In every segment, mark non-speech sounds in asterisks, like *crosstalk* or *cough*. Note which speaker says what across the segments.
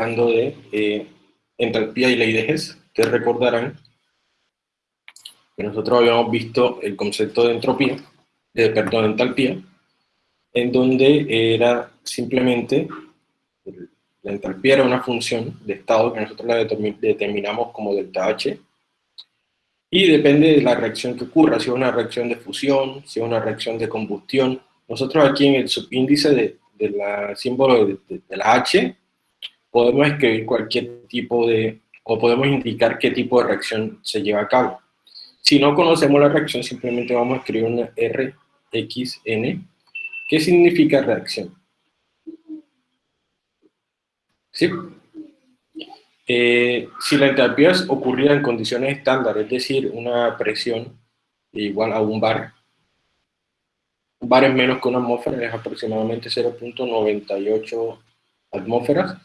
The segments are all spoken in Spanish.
Speaker 1: hablando de eh, entalpía y ley de Hess. Ustedes recordarán que nosotros habíamos visto el concepto de entropía, de, perdón, entalpía, en donde era simplemente, la entalpía era una función de estado que nosotros la determinamos como delta H, y depende de la reacción que ocurra, si es una reacción de fusión, si es una reacción de combustión. Nosotros aquí en el subíndice de, la símbolo de, de, la H, podemos escribir cualquier tipo de, o podemos indicar qué tipo de reacción se lleva a cabo. Si no conocemos la reacción, simplemente vamos a escribir una RXN, ¿Qué significa reacción? ¿Sí? Eh, si la entalpía ocurría en condiciones estándar, es decir, una presión igual a un bar, bar es menos que una atmósfera, es aproximadamente 0.98 atmósferas.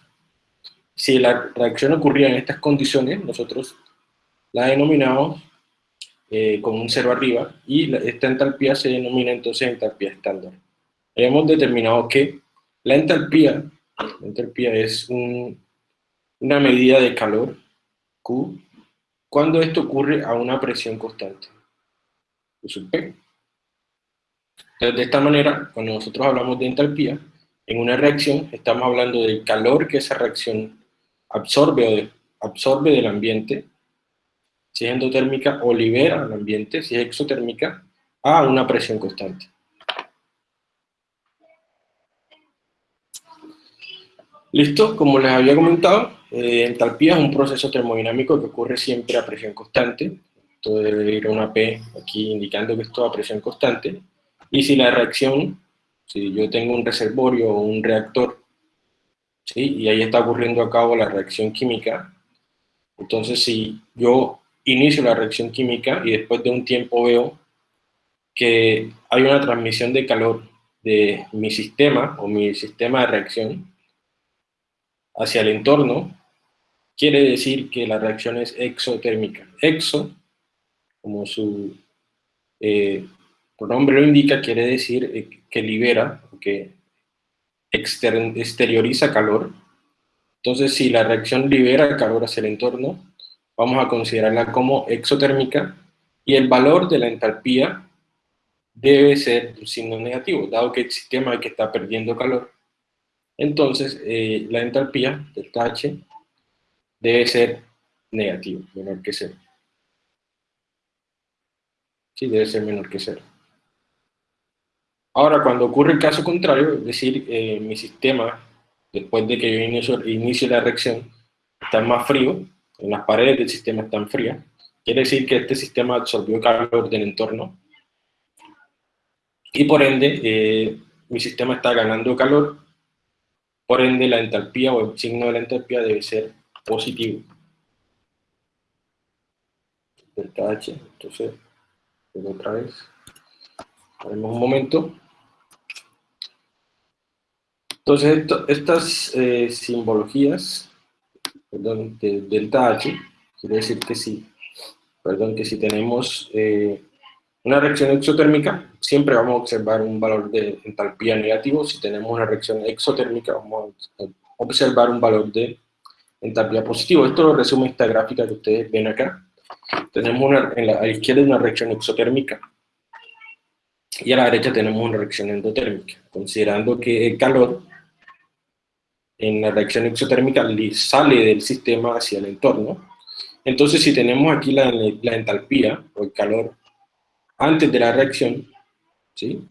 Speaker 1: Si la reacción ocurría en estas condiciones, nosotros la denominamos eh, con un cero arriba, y esta entalpía se denomina entonces entalpía estándar. Hemos determinado que la entalpía, la entalpía es un, una medida de calor, Q, cuando esto ocurre a una presión constante, P. Entonces, de esta manera, cuando nosotros hablamos de entalpía, en una reacción estamos hablando del calor que esa reacción absorbe, absorbe del ambiente, si es endotérmica, o libera al ambiente, si es exotérmica, a una presión constante. Listo, como les había comentado, eh, entalpía es un proceso termodinámico que ocurre siempre a presión constante. Esto debe ir a una P aquí indicando que esto es a presión constante. Y si la reacción, si yo tengo un reservorio o un reactor, ¿sí? y ahí está ocurriendo a cabo la reacción química, entonces si yo inicio la reacción química y después de un tiempo veo que hay una transmisión de calor de mi sistema o mi sistema de reacción hacia el entorno, quiere decir que la reacción es exotérmica. Exo, como su eh, nombre lo indica, quiere decir eh, que libera, que exterioriza calor. Entonces, si la reacción libera calor hacia el entorno, vamos a considerarla como exotérmica y el valor de la entalpía debe ser un signo negativo, dado que el sistema que está perdiendo calor. Entonces, eh, la entalpía, del H, debe ser negativo, menor que cero. Sí, debe ser menor que cero. Ahora, cuando ocurre el caso contrario, es decir, eh, mi sistema, después de que yo inicio, inicie la reacción, está más frío, en las paredes del sistema están frías, quiere decir que este sistema absorbió calor del entorno, y por ende, eh, mi sistema está ganando calor, por ende la entalpía o el signo de la entalpía debe ser positivo. Delta H, entonces, otra vez, haremos un momento. Entonces, estas eh, simbologías, perdón, de delta H, quiere decir que sí, perdón, que si tenemos eh, una reacción exotérmica, siempre vamos a observar un valor de entalpía negativo. Si tenemos una reacción exotérmica, vamos a observar un valor de entalpía positivo. Esto lo resume esta gráfica que ustedes ven acá. Tenemos una, en la, a la izquierda una reacción exotérmica y a la derecha tenemos una reacción endotérmica, considerando que el calor en la reacción exotérmica sale del sistema hacia el entorno. Entonces, si tenemos aquí la, la entalpía, o el calor, antes de la reacción, ¿sí?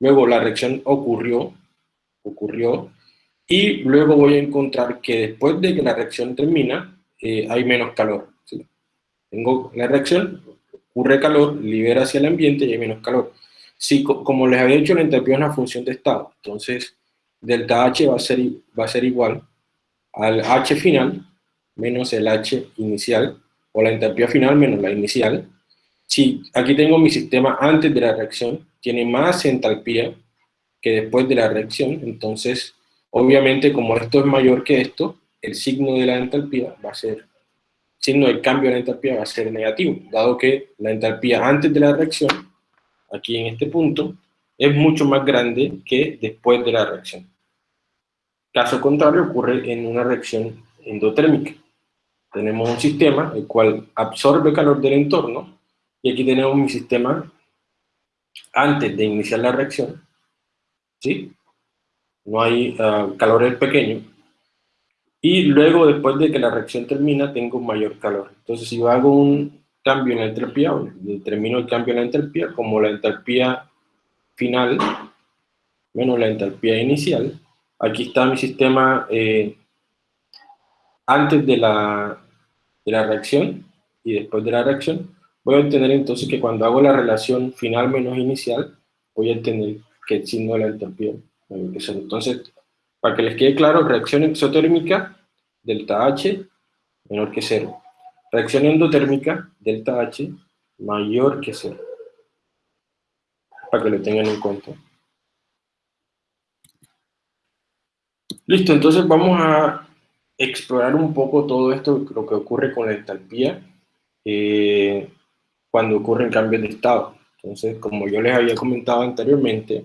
Speaker 1: Luego la reacción ocurrió, ocurrió, y luego voy a encontrar que después de que la reacción termina, eh, hay menos calor. Tengo la reacción, ocurre calor, libera hacia el ambiente y hay menos calor. Si, como les había dicho, la entalpía es una función de estado, entonces delta H va a ser, igual al H final menos el H inicial, o la entalpía final menos la inicial. Si aquí tengo mi sistema antes de la reacción, tiene más entalpía que después de la reacción, entonces Obviamente, como esto es mayor que esto, el signo de la entalpía va a ser, el signo del cambio de la entalpía va a ser negativo, dado que la entalpía antes de la reacción, aquí en este punto, es mucho más grande que después de la reacción. Caso contrario ocurre en una reacción endotérmica. Tenemos un sistema el cual absorbe calor del entorno y aquí tenemos mi sistema antes de iniciar la reacción, ¿sí? No hay uh, calor pequeño. Y luego, después de que la reacción termina, tengo mayor calor. Entonces, si yo hago un cambio en la entropía, determino el cambio en la entropía como la entropía final menos la entropía inicial. Aquí está mi sistema eh, antes de la, de la reacción y después de la reacción. Voy a obtener entonces que cuando hago la relación final menos inicial, voy a obtener que el signo de la entropía Entonces, para que les quede claro, reacción exotérmica, delta H menor que cero. Reacción endotérmica, delta H mayor que cero. Para que lo tengan en cuenta. Listo, entonces vamos a explorar un poco todo esto, lo que ocurre con la entalpía. Eh, cuando ocurren cambios de estado. Entonces, como yo les había comentado anteriormente,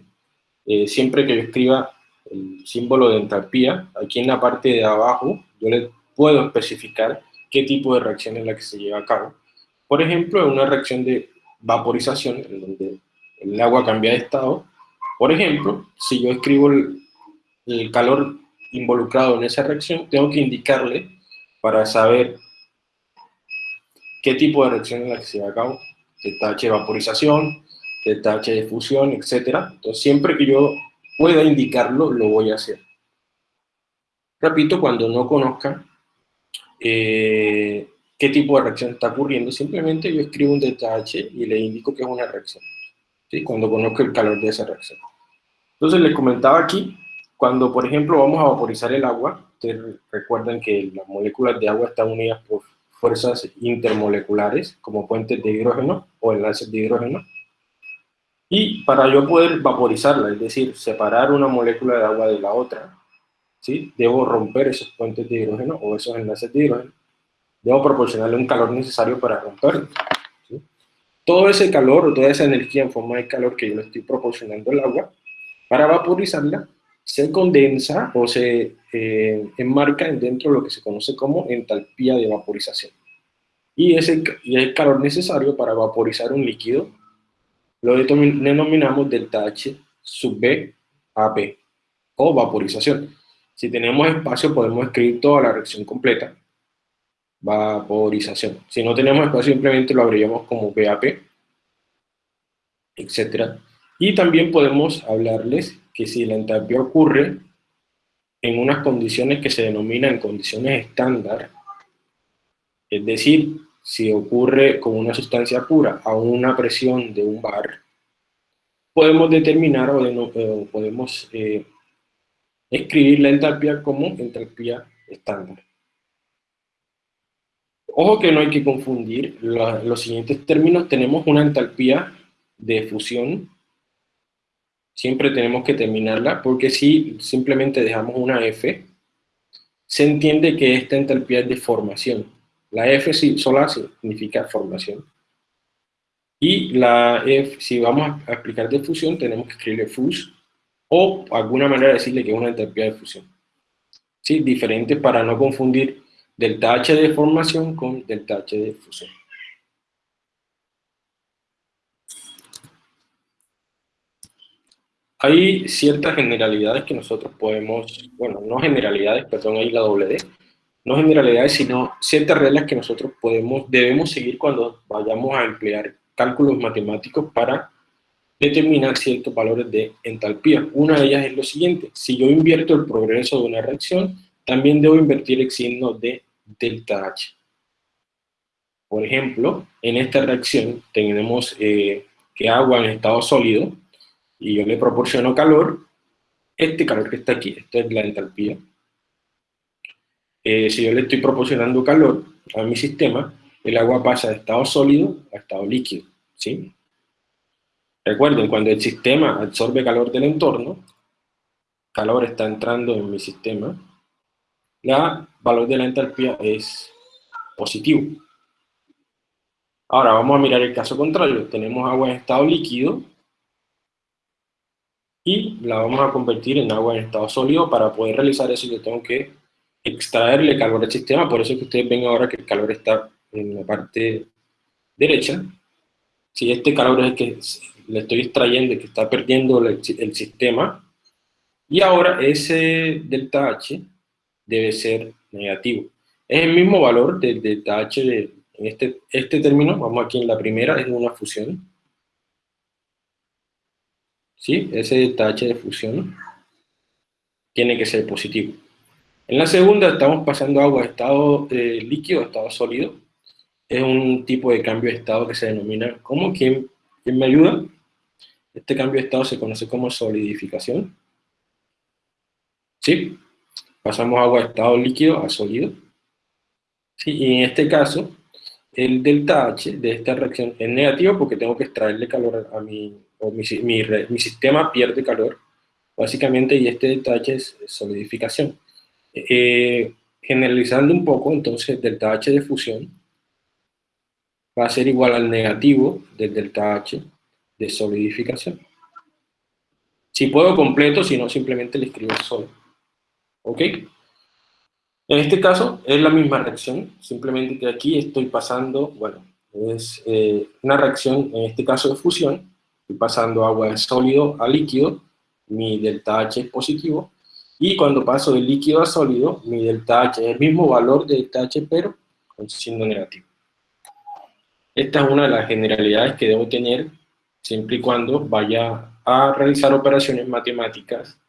Speaker 1: eh, siempre que yo escriba el símbolo de entalpía, aquí en la parte de abajo, yo le puedo especificar qué tipo de reacción es la que se lleva a cabo. Por ejemplo, en una reacción de vaporización, en donde el agua cambia de estado, por ejemplo, si yo escribo el, el calor involucrado en esa reacción, tengo que indicarle para saber qué tipo de reacción es la que se lleva a cabo, delta H de vaporización, delta H de fusión, etc. Entonces, siempre que yo pueda indicarlo, lo voy a hacer. Repito, cuando no conozca eh, qué tipo de reacción está ocurriendo, simplemente yo escribo un delta H y le indico que es una reacción, ¿sí? cuando conozco el calor de esa reacción. Entonces, les comentaba aquí, cuando, por ejemplo, vamos a vaporizar el agua, ustedes recuerdan que las moléculas de agua están unidas por fuerzas intermoleculares, como puentes de hidrógeno o enlaces de hidrógeno. Y para yo poder vaporizarla, es decir, separar una molécula de agua de la otra, ¿sí? debo romper esos puentes de hidrógeno o esos enlaces de hidrógeno. Debo proporcionarle un calor necesario para romperlo. Todo ese calor o toda esa energía en forma de calor que yo le estoy proporcionando al agua, para vaporizarla, se condensa o se eh, enmarca dentro de lo que se conoce como entalpía de vaporización. Y ese y el calor necesario para vaporizar un líquido lo denominamos delta H sub B a P, o vaporización. Si tenemos espacio podemos escribir toda la reacción completa, vaporización. Si no tenemos espacio simplemente lo abreviamos como VAP, etc. Y también podemos hablarles que si la entalpía ocurre en unas condiciones que se denominan condiciones estándar, es decir, si ocurre con una sustancia pura a una presión de un bar, podemos determinar o, podemos eh, escribir la entalpía como entalpía estándar. Ojo que no hay que confundir los siguientes términos. Tenemos una entalpía de fusión siempre tenemos que terminarla, porque si simplemente dejamos una F, se entiende que esta entalpía es de formación. La F sola significa formación. Y la F, si vamos a explicar de fusión, tenemos que escribirle fus, o alguna manera decirle que es una entalpía de fusión. ¿Sí? Diferente para no confundir delta H de formación con delta H de fusión. Hay ciertas generalidades que nosotros podemos, bueno, no generalidades, perdón, ahí la doble D, no generalidades, sino ciertas reglas que nosotros podemos, debemos seguir cuando vayamos a emplear cálculos matemáticos para determinar ciertos valores de entalpía. Una de ellas es lo siguiente, si yo invierto el progreso de una reacción, también debo invertir el signo de delta H. Por ejemplo, en esta reacción tenemos eh, que agua en estado sólido y yo le proporciono calor, este calor que está aquí, esto es la entalpía. Eh, si yo le estoy proporcionando calor a mi sistema, el agua pasa de estado sólido a estado líquido, ¿sí? Recuerden, cuando el sistema absorbe calor del entorno, calor está entrando en mi sistema, el valor de la entalpía es positivo. Ahora vamos a mirar el caso contrario. Tenemos agua en estado líquido y la vamos a convertir en agua en estado sólido. Para poder realizar eso yo tengo que extraerle calor al sistema, por eso es que ustedes ven ahora que el calor está en la parte derecha. Si este calor es el que le estoy extrayendo, que está perdiendo el, el sistema, y ahora ese delta H debe ser negativo. Es el mismo valor del delta H de, este, este término, vamos aquí en la primera, es una fusión. ¿Sí? Ese delta de fusión tiene que ser positivo. En la segunda estamos pasando agua de estado eh, líquido a estado sólido. Es un tipo de cambio de estado que se denomina como, ¿quién, ¿quién me ayuda? Este cambio de estado se conoce como solidificación. ¿Sí? Pasamos agua de estado líquido a sólido. ¿Sí? Y en este caso, el delta H de esta reacción es negativo porque tengo que extraerle calor a mi, o mi, mi, sistema pierde calor, básicamente, y este delta H es solidificación. Eh, generalizando un poco, entonces delta H de fusión va a ser igual al negativo del delta H de solidificación. Si puedo completo, si no simplemente le escribo solo. ¿Ok? En este caso es la misma reacción, simplemente que aquí estoy pasando, bueno, es eh, una reacción, en este caso de fusión, estoy pasando agua de sólido a líquido, mi delta H es positivo, y cuando paso de líquido a sólido, mi delta H es el mismo valor de delta H, pero con signo negativo. Esta es una de las generalidades que debo tener siempre y cuando vaya a realizar operaciones matemáticas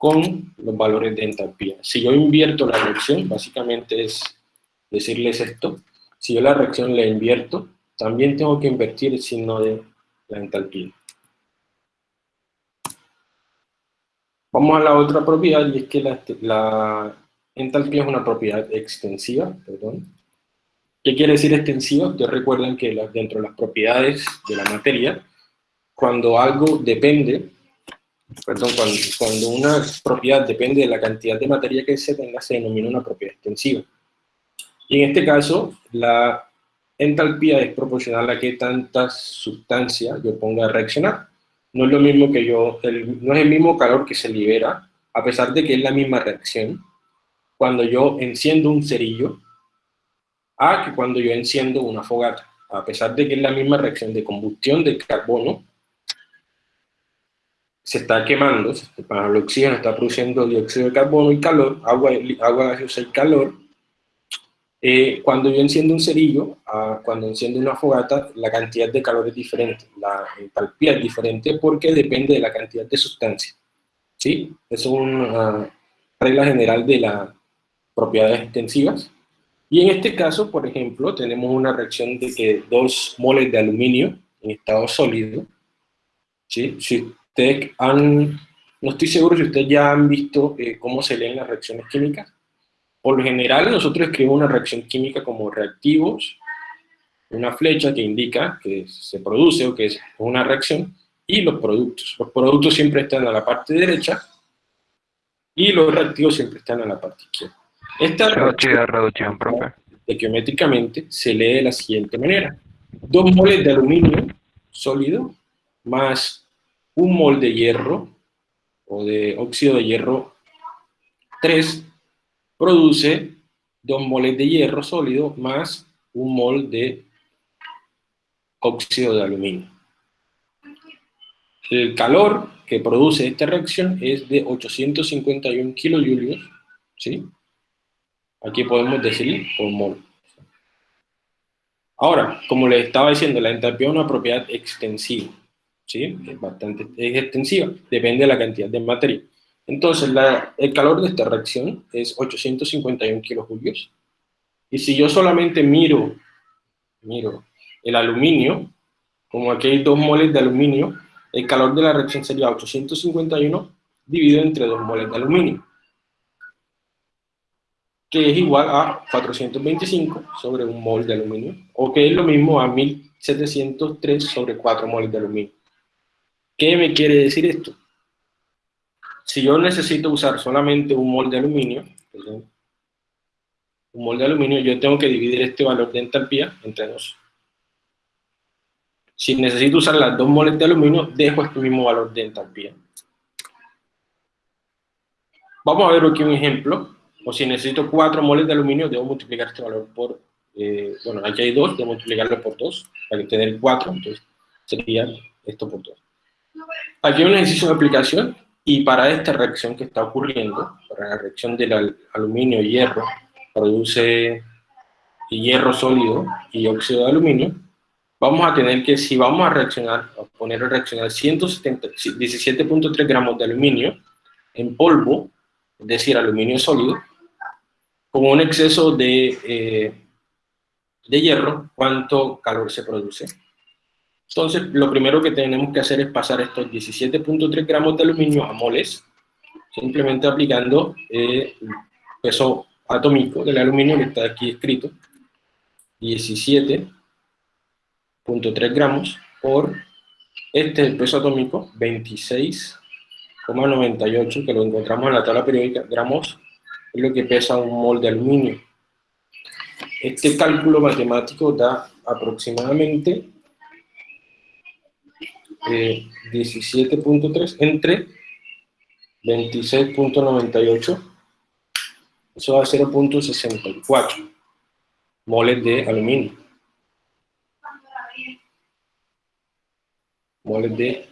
Speaker 1: con los valores de entalpía. Si yo invierto la reacción, básicamente es decirles esto, si yo la reacción la invierto, también tengo que invertir el signo de la entalpía. Vamos a la otra propiedad, y es que la, entalpía es una propiedad extensiva, perdón. ¿Qué quiere decir extensiva? Ustedes recuerdan que dentro de las propiedades de la materia, cuando algo depende, perdón, cuando, una propiedad depende de la cantidad de materia que se tenga, se denomina una propiedad extensiva. Y en este caso, la entalpía es proporcional a que tanta sustancia yo ponga a reaccionar no es lo mismo que yo, no es el mismo calor que se libera, a pesar de que es la misma reacción, cuando yo enciendo un cerillo, a que cuando yo enciendo una fogata, a pesar de que es la misma reacción de combustión del carbono, se está quemando, para el oxígeno está produciendo dióxido de carbono y calor, agua, agua gaseosa y calor, eh, cuando yo enciendo un cerillo, ah, cuando enciendo una fogata, la cantidad de calor es diferente, la entalpía es diferente porque depende de la cantidad de sustancia. ¿Sí? Es una regla general de las propiedades extensivas. Y en este caso, por ejemplo, tenemos una reacción de que dos moles de aluminio en estado sólido, ¿sí? si ustedes han, no estoy seguro si ustedes ya han visto eh, cómo se leen las reacciones químicas, por lo general, nosotros escribimos una reacción química como reactivos, una flecha que indica que se produce o que es una reacción, y los productos. Los productos siempre están a la parte derecha, y los reactivos siempre están a la parte izquierda. Esta reacción, geométricamente se lee de la siguiente manera. Dos moles de aluminio sólido más un mol de hierro o de óxido de hierro 3 produce dos moles de hierro sólido más un mol de óxido de aluminio. El calor que produce esta reacción es de 851 kilojulios, ¿sí? Aquí podemos decir por mol. Ahora, como les estaba diciendo, la entalpía es una propiedad extensiva, ¿sí? Es bastante es extensiva, depende de la cantidad de materia. Entonces, el calor de esta reacción es 851 kilojulios. Y si yo solamente miro, miro el aluminio, como aquí hay dos moles de aluminio, el calor de la reacción sería 851 dividido entre dos moles de aluminio, que es igual a 425 sobre un mol de aluminio, o que es lo mismo a 1703 sobre 4 moles de aluminio. ¿Qué me quiere decir esto? si yo necesito usar solamente un mol de aluminio, un mol de aluminio, yo tengo que dividir este valor de entalpía entre dos. Si necesito usar las dos moles de aluminio, dejo este mismo valor de entalpía. Vamos a ver aquí un ejemplo, o si necesito 4 moles de aluminio, debo multiplicar este valor por, eh, bueno, aquí hay 2, debo multiplicarlo por 2, para tener 4, entonces sería esto por 2. Aquí hay un ejercicio de aplicación, y para esta reacción que está ocurriendo, para la reacción del aluminio-hierro, produce hierro sólido y óxido de aluminio, vamos a tener que, si vamos a reaccionar, a poner a reaccionar 17.3 gramos de aluminio en polvo, es decir, aluminio sólido, con un exceso de, eh, de hierro, ¿cuánto calor se produce? Entonces, lo primero que tenemos que hacer es pasar estos 17.3 gramos de aluminio a moles, simplemente aplicando eh, el peso atómico del aluminio que está aquí escrito, 17.3 gramos por este peso atómico, 26,98, que lo encontramos en la tabla periódica, gramos, es lo que pesa un mol de aluminio. Este cálculo matemático da aproximadamente 17.3 eh, entre 26.98, eso da 0.64 moles de aluminio. Moles de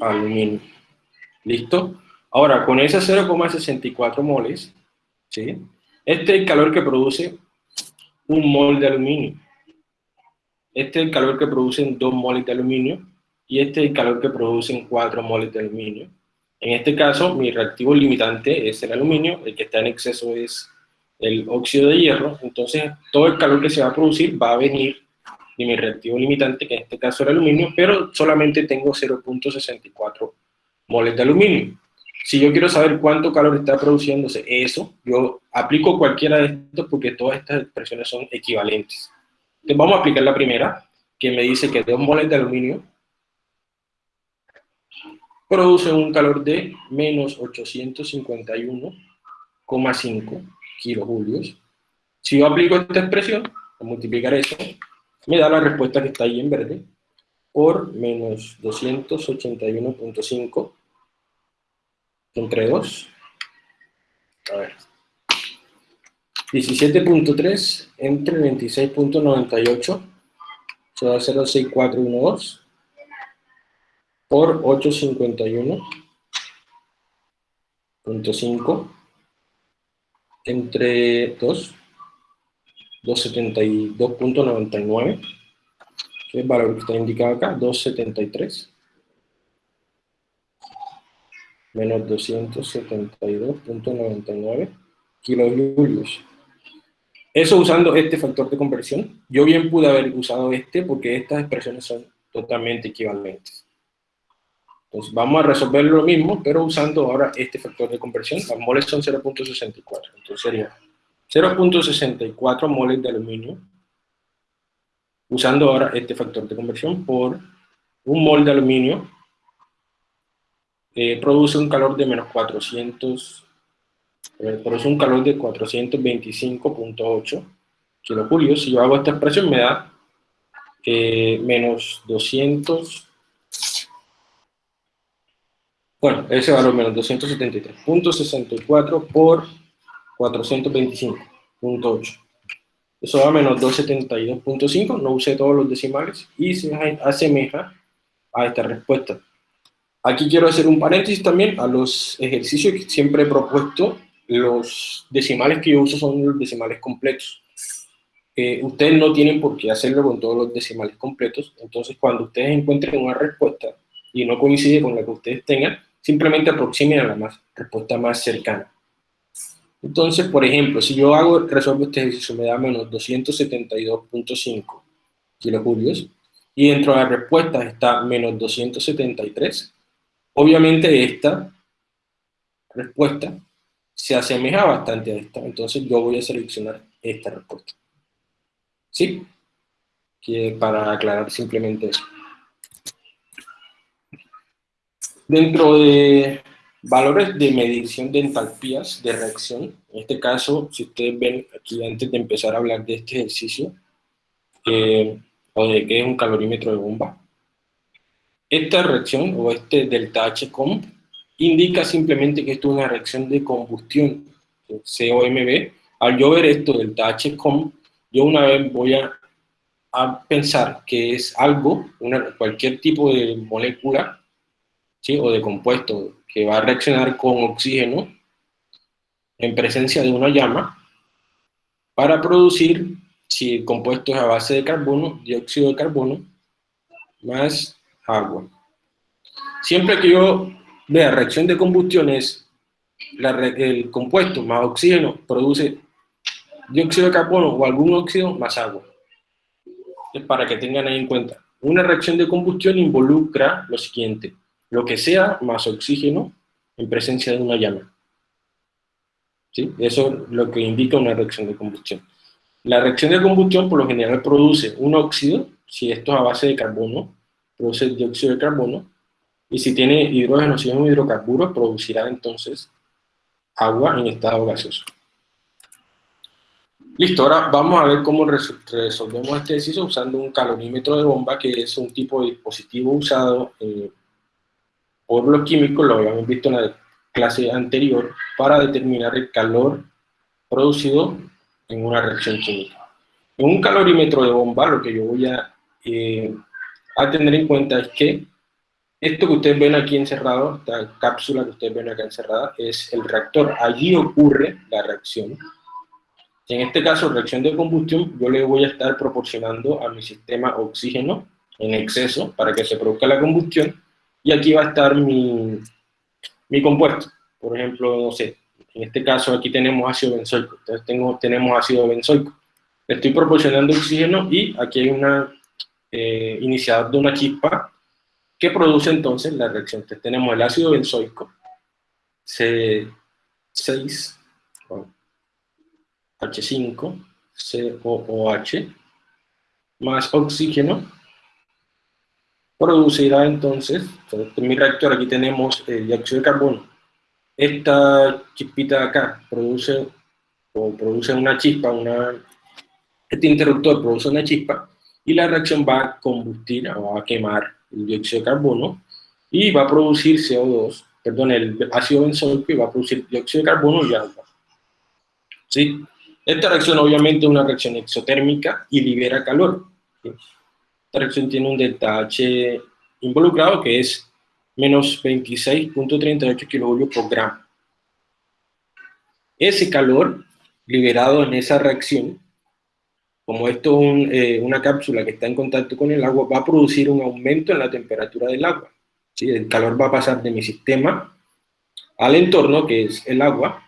Speaker 1: aluminio. ¿Listo? Ahora, con esas 0,64 moles, ¿sí? este es el calor que produce un mol de aluminio. Este es el calor que producen 2 moles de aluminio y este es el calor que producen 4 moles de aluminio. En este caso, mi reactivo limitante es el aluminio, el que está en exceso es el óxido de hierro, entonces todo el calor que se va a producir va a venir de mi reactivo limitante, que en este caso el aluminio, pero solamente tengo 0.64 moles de aluminio. Si yo quiero saber cuánto calor está produciéndose eso, yo aplico cualquiera de estos porque todas estas expresiones son equivalentes. Entonces vamos a aplicar la primera, que me dice que 2 moles de aluminio producen un calor de menos 851,5 kilojulios. Si yo aplico esta expresión, a multiplicar eso, me da la respuesta que está ahí en verde, por menos 281.5 entre 2. A ver. 17.3 entre 26.98, se va a 06412 por 851.5 entre 2, 272.99, que es el valor que está indicado acá, 273, menos 272.99 kilojulios. Eso usando este factor de conversión. Yo bien pude haber usado este porque estas expresiones son totalmente equivalentes. Vamos a resolver lo mismo, pero usando ahora este factor de conversión. Las moles son 0.64, entonces sería 0.64 moles de aluminio, usando ahora este factor de conversión por un mol de aluminio, eh, produce un calor de menos 400, eh, produce un calor de 425.8 kilojulios. Si yo hago esta expresión me da eh, menos 200 bueno, ese valor menos 273.64 por 425.8. Eso da menos 272.5, no usé todos los decimales, y se asemeja a esta respuesta. Aquí quiero hacer un paréntesis también a los ejercicios que siempre he propuesto. Los decimales que yo uso son los decimales completos. Eh, ustedes no tienen por qué hacerlo con todos los decimales completos, entonces cuando ustedes encuentren una respuesta y no coincide con la que ustedes tengan, simplemente aproximen a la más, respuesta más cercana. Entonces, por ejemplo, si yo hago, resuelvo este ejercicio, me da menos 272.5 kilojulios, y dentro de la respuesta está menos 273, obviamente esta respuesta se asemeja bastante a esta, entonces yo voy a seleccionar esta respuesta. ¿Sí? Que para aclarar simplemente eso. Dentro de valores de medición de entalpías de reacción, en este caso, si ustedes ven aquí antes de empezar a hablar de este ejercicio, eh, o de qué es un calorímetro de bomba, esta reacción o este delta H comp indica simplemente que esto es una reacción de combustión, COMB. Al yo ver esto del THCOM, yo una vez voy a, a pensar que es algo, una, cualquier tipo de molécula o de compuesto que va a reaccionar con oxígeno en presencia de una llama para producir, si el compuesto es a base de carbono, dióxido de carbono, más agua. Siempre que yo vea reacción de combustión es el compuesto más oxígeno produce dióxido de carbono o algún óxido más agua. Para que tengan ahí en cuenta. Una reacción de combustión involucra lo siguiente, lo que sea más oxígeno en presencia de una llama. ¿Sí? Eso es lo que indica una reacción de combustión. La reacción de combustión por lo general produce un óxido, si esto es a base de carbono, produce dióxido de carbono, y si tiene hidrógeno, si es un hidrocarburo, producirá entonces agua en estado gaseoso. Listo, ahora vamos a ver cómo resolvemos este ejercicio usando un calorímetro de bomba, que es un tipo de dispositivo usado eh, por los químicos, lo habíamos visto en la clase anterior, para determinar el calor producido en una reacción química. En un calorímetro de bomba, lo que yo voy a, eh, a tener en cuenta es que esto que ustedes ven aquí encerrado, esta cápsula que ustedes ven acá encerrada, es el reactor. Allí ocurre la reacción en este caso, reacción de combustión, yo le voy a estar proporcionando a mi sistema oxígeno en exceso para que se produzca la combustión, y aquí va a estar mi, mi compuesto. Por ejemplo, no sé, en este caso aquí tenemos ácido benzoico, entonces tengo, tenemos ácido benzoico. Le estoy proporcionando oxígeno y aquí hay una eh, de una chispa que produce entonces la reacción. Entonces tenemos el ácido benzoico, C6, H5, COOH, más oxígeno, producirá entonces, en mi reactor aquí tenemos el dióxido de carbono. Esta chispita de acá produce, o produce una chispa, una, este interruptor produce una chispa, y la reacción va a combustir, o va a quemar el dióxido de carbono, y va a producir CO2, perdón, el ácido benzoico, y va a producir dióxido de carbono y agua. ¿Sí? Esta reacción obviamente es una reacción exotérmica y libera calor. Esta reacción tiene un H involucrado que es menos 26.38 kJ por gramo. Ese calor liberado en esa reacción, como esto es eh, una cápsula que está en contacto con el agua, va a producir un aumento en la temperatura del agua. ¿sí? El calor va a pasar de mi sistema al entorno, que es el agua,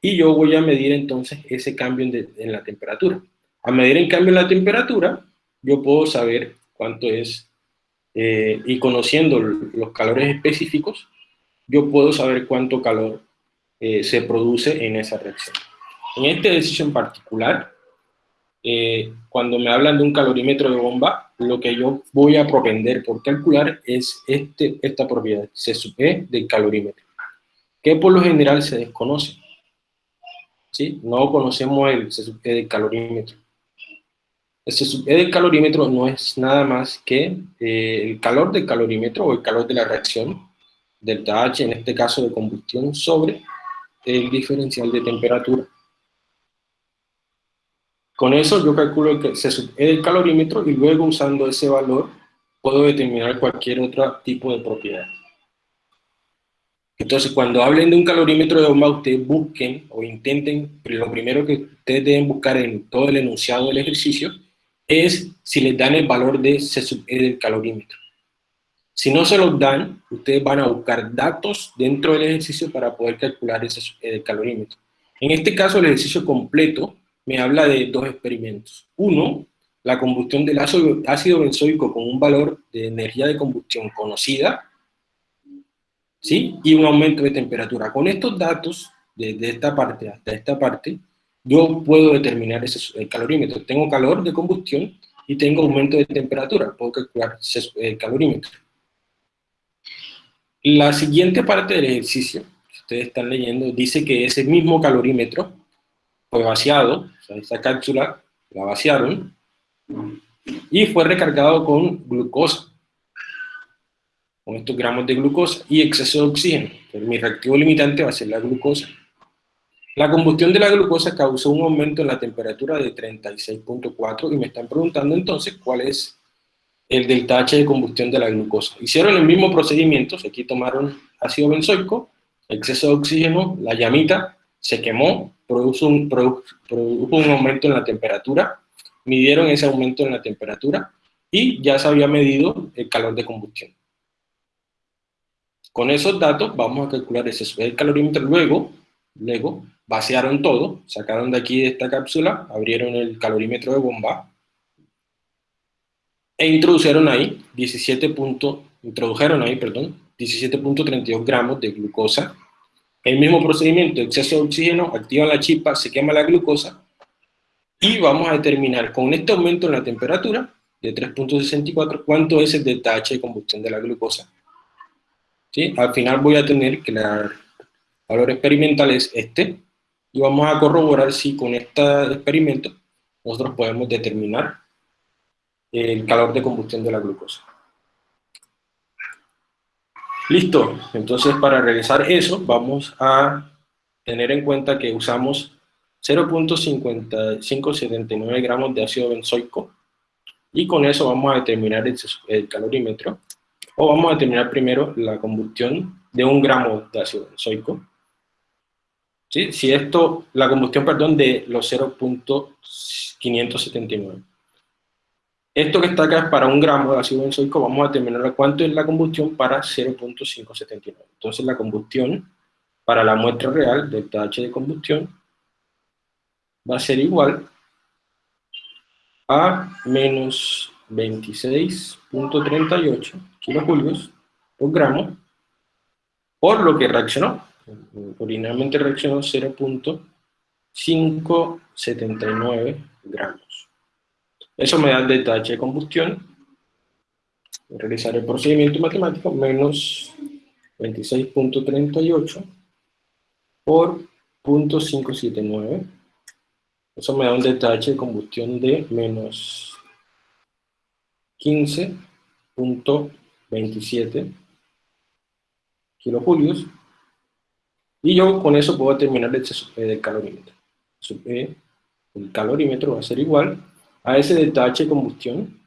Speaker 1: y yo voy a medir entonces ese cambio en, la temperatura. A medir en cambio en la temperatura, yo puedo saber cuánto es, eh, y conociendo los calores específicos, yo puedo saber cuánto calor eh, se produce en esa reacción. En este ejercicio en particular, eh, cuando me hablan de un calorímetro de bomba, lo que yo voy a propender por calcular es este, esta propiedad, C sub E del calorímetro, que por lo general se desconoce. ¿sí? No conocemos el C del calorímetro. El C del calorímetro no es nada más que eh, el calor del calorímetro o el calor de la reacción, del H, en este caso de combustión, sobre el diferencial de temperatura. Con eso yo calculo que C del calorímetro y luego usando ese valor puedo determinar cualquier otro tipo de propiedad. Entonces, cuando hablen de un calorímetro de bomba, ustedes busquen o intenten, lo primero que ustedes deben buscar en todo el enunciado del ejercicio es si les dan el valor de C sub E del calorímetro. Si no se los dan, ustedes van a buscar datos dentro del ejercicio para poder calcular ese sub E del calorímetro. En este caso, el ejercicio completo me habla de dos experimentos. Uno, la combustión del ácido benzoico con un valor de energía de combustión conocida, ¿sí? y un aumento de temperatura. Con estos datos, desde esta parte hasta esta parte, yo puedo determinar ese, el calorímetro. Tengo calor de combustión y tengo aumento de temperatura, puedo calcular el calorímetro. La siguiente parte del ejercicio, que ustedes están leyendo, dice que ese mismo calorímetro fue vaciado, o sea, esta cápsula la vaciaron, y fue recargado con glucosa con estos gramos de glucosa y exceso de oxígeno. mi reactivo limitante va a ser la glucosa. La combustión de la glucosa causó un aumento en la temperatura de 36.4 y me están preguntando entonces cuál es el delta H de combustión de la glucosa. Hicieron el mismo procedimiento, aquí tomaron ácido benzoico, exceso de oxígeno, la llamita se quemó, produjo un, produjo un aumento en la temperatura, midieron ese aumento en la temperatura y ya se había medido el calor de combustión. Con esos datos vamos a calcular ese calorímetro, luego, luego vaciaron todo, sacaron de aquí de esta cápsula, abrieron el calorímetro de bomba, e introdujeron ahí 17. introdujeron ahí, perdón, 17.32 gramos de glucosa. El mismo procedimiento, exceso de oxígeno, activa la chispa, se quema la glucosa, y vamos a determinar con este aumento en la temperatura de 3.64 cuánto es el H de combustión de la glucosa. ¿Sí? Al final voy a tener que el valor experimental es este, y vamos a corroborar si con este experimento nosotros podemos determinar el calor de combustión de la glucosa. Listo, entonces para realizar eso vamos a tener en cuenta que usamos 0.5579 gramos de ácido benzoico y con eso vamos a determinar el, calorímetro. O vamos a determinar primero la combustión de un gramo de ácido benzoico si esto, la combustión, perdón, de los 0.579. Esto que está acá es para un gramo de ácido benzoico, vamos a determinar cuánto es la combustión para 0.579. Entonces la combustión para la muestra real del H de combustión va a ser igual a menos 26.38 kilojulios por gramo por lo que reaccionó originalmente reaccionó 0.579 gramos. Eso me da el H de combustión. realizar el procedimiento matemático menos 26.38 por 0.579. Eso me da un H de combustión de menos 15.27 kilojulios y yo con eso puedo determinar el del calorímetro. el calorímetro va a ser igual a ese H de combustión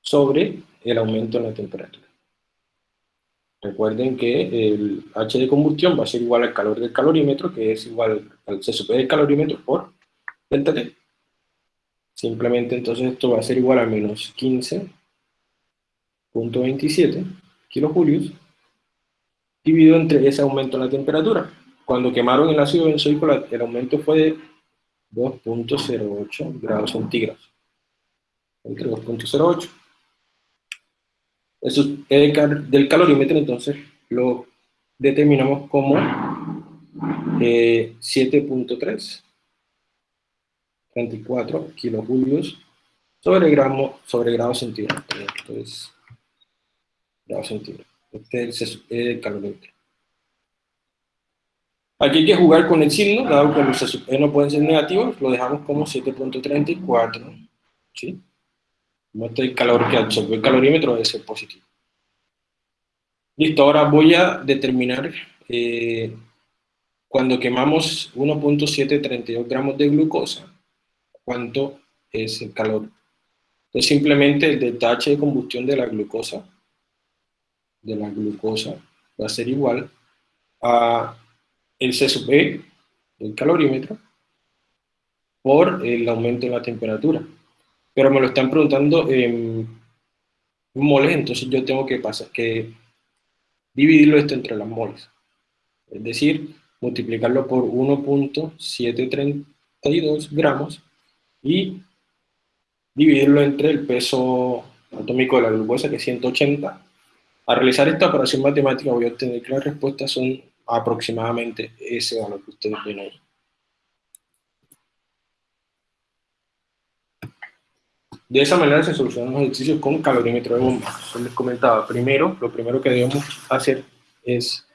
Speaker 1: sobre el aumento en la temperatura. Recuerden que el H de combustión va a ser igual al calor del calorímetro, que es igual al CSP del calorímetro por delta T. Simplemente entonces esto va a ser igual a menos 15.27 kilojulios dividido entre ese aumento en la temperatura. Cuando quemaron el ácido benzoico, el aumento fue de 2.08 grados centígrados. Entre 2.08. Eso es del calorímetro, entonces lo determinamos como 7.3, 34 kilojulios sobre gramo sobre grado centígrado. Entonces, grado centígrado. Este es el calorímetro. Aquí hay que jugar con el signo, dado que los E no pueden ser negativos, lo dejamos como 7.34. ¿sí? Este el calor que absorbe el calorímetro debe ser positivo. Listo, ahora voy a determinar eh, cuando quemamos 1.732 gramos de glucosa, cuánto es el calor. Entonces simplemente el H de combustión de la glucosa de la glucosa va a ser igual a el C sub E, el calorímetro, por el aumento en la temperatura. Pero me lo están preguntando en moles, entonces yo tengo que, pasar, que dividirlo esto entre las moles. Es decir, multiplicarlo por 1.732 gramos y dividirlo entre el peso atómico de la glucosa, que es 180, al realizar esta operación matemática voy a obtener que las respuestas son aproximadamente ese valor que ustedes ven ahí. De esa manera se solucionan los ejercicios con calorímetro de bomba. Como les comentaba, primero, lo primero que debemos hacer es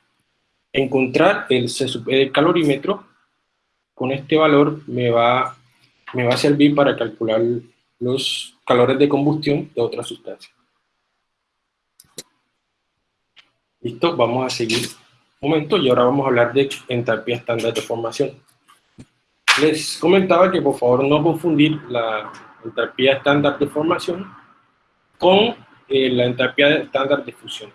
Speaker 1: encontrar el, el calorímetro. Con este valor me va, me va a servir para calcular los calores de combustión de otra sustancia. Listo, vamos a seguir un momento y ahora vamos a hablar de entalpía estándar de formación. Les comentaba que por favor no confundir la entalpía estándar de formación con eh, la entalpía estándar de fusión.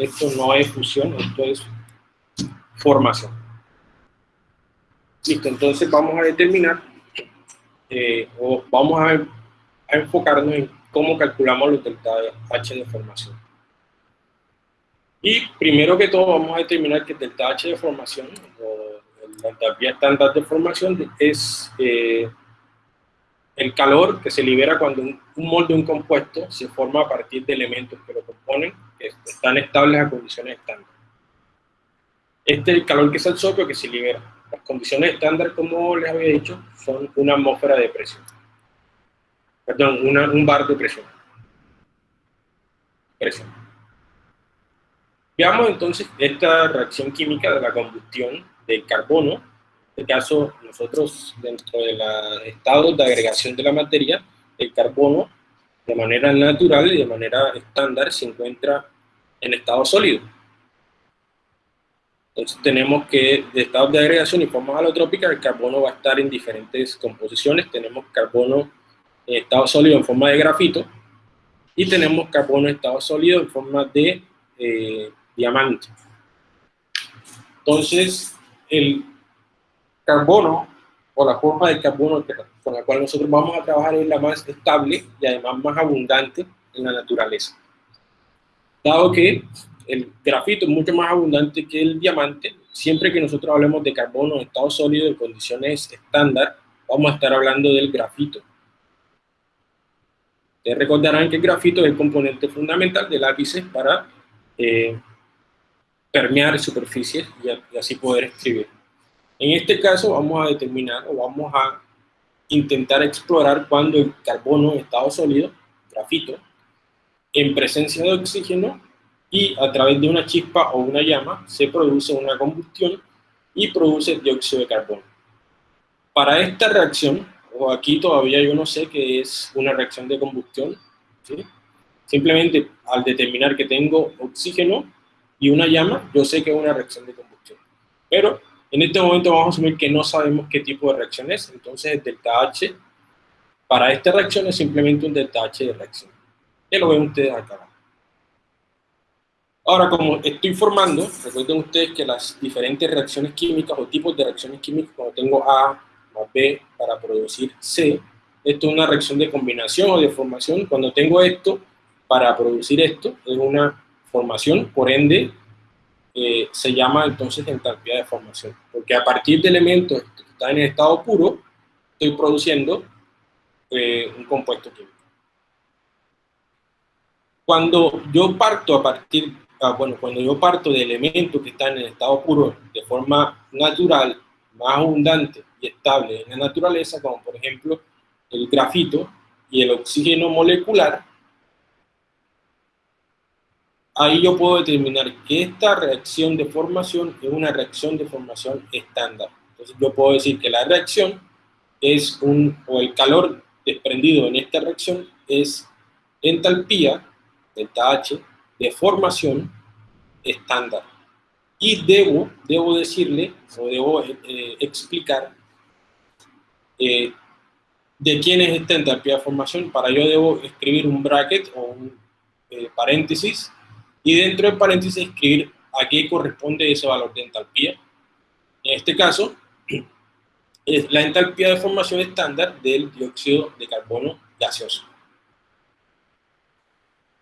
Speaker 1: esto no es fusión, esto es formación. Listo, entonces vamos a determinar eh, o vamos a, a enfocarnos en cómo calculamos los delta H de formación. Y primero que todo vamos a determinar que el delta H de formación, o la entalpía estándar de formación, es eh, el calor que se libera cuando un, molde de un compuesto se forma a partir de elementos que lo componen, que están estables a condiciones estándar. Este es el calor que es el soplo que se libera. Las condiciones estándar, como les había dicho, son una atmósfera de presión. Perdón, un bar de presión. Presión. Veamos entonces esta reacción química de la combustión del carbono. En este caso, nosotros dentro de los estados de agregación de la materia, el carbono de manera natural y de manera estándar se encuentra en estado sólido. Entonces tenemos que de estados de agregación y formas alotrópicas el carbono va a estar en diferentes composiciones. Tenemos carbono en estado sólido en forma de grafito y tenemos carbono en estado sólido en forma de eh, diamante. Entonces, el carbono, o la forma de carbono con la cual nosotros vamos a trabajar es la más estable y además más abundante en la naturaleza. Dado que el grafito es mucho más abundante que el diamante, siempre que nosotros hablemos de carbono en estado sólido en condiciones estándar, vamos a estar hablando del grafito. Ustedes recordarán que el grafito es el componente fundamental de lápices para eh, permear superficies y, así poder escribir. En este caso vamos a determinar o vamos a intentar explorar cuando el carbono en estado sólido, grafito, en presencia de oxígeno y a través de una chispa o una llama se produce una combustión y produce dióxido de carbono. Para esta reacción, o aquí todavía yo no sé qué es una reacción de combustión, simplemente al determinar que tengo oxígeno y una llama, yo sé que es una reacción de combustión. Pero en este momento vamos a asumir que no sabemos qué tipo de reacción es, entonces el delta H para esta reacción es simplemente un delta H de reacción. Ya lo ven ustedes acá. Ahora, como estoy formando, recuerden ustedes que las diferentes reacciones químicas o tipos de reacciones químicas, cuando tengo A más B para producir C, esto es una reacción de combinación o de formación. Cuando tengo esto para producir esto, es una formación, por ende, eh, se llama entonces entalpía de formación, porque a partir de elementos que están en estado puro, estoy produciendo eh, un compuesto químico. Cuando yo parto a partir, ah, bueno, cuando yo parto de elementos que están en estado puro de forma natural, más abundante y estable en la naturaleza, como por ejemplo el grafito y el oxígeno molecular, ahí yo puedo determinar que esta reacción de formación es una reacción de formación estándar. Entonces yo puedo decir que la reacción es un, o el calor desprendido en esta reacción es entalpía, delta H, de formación estándar. Y debo, debo decirle, o debo eh, explicar eh, de quién es esta entalpía de formación. Para ello debo escribir un bracket o un eh, paréntesis y dentro del paréntesis escribir a qué corresponde ese valor de entalpía. En este caso, *clears throat* es la entalpía de formación estándar del dióxido de carbono gaseoso.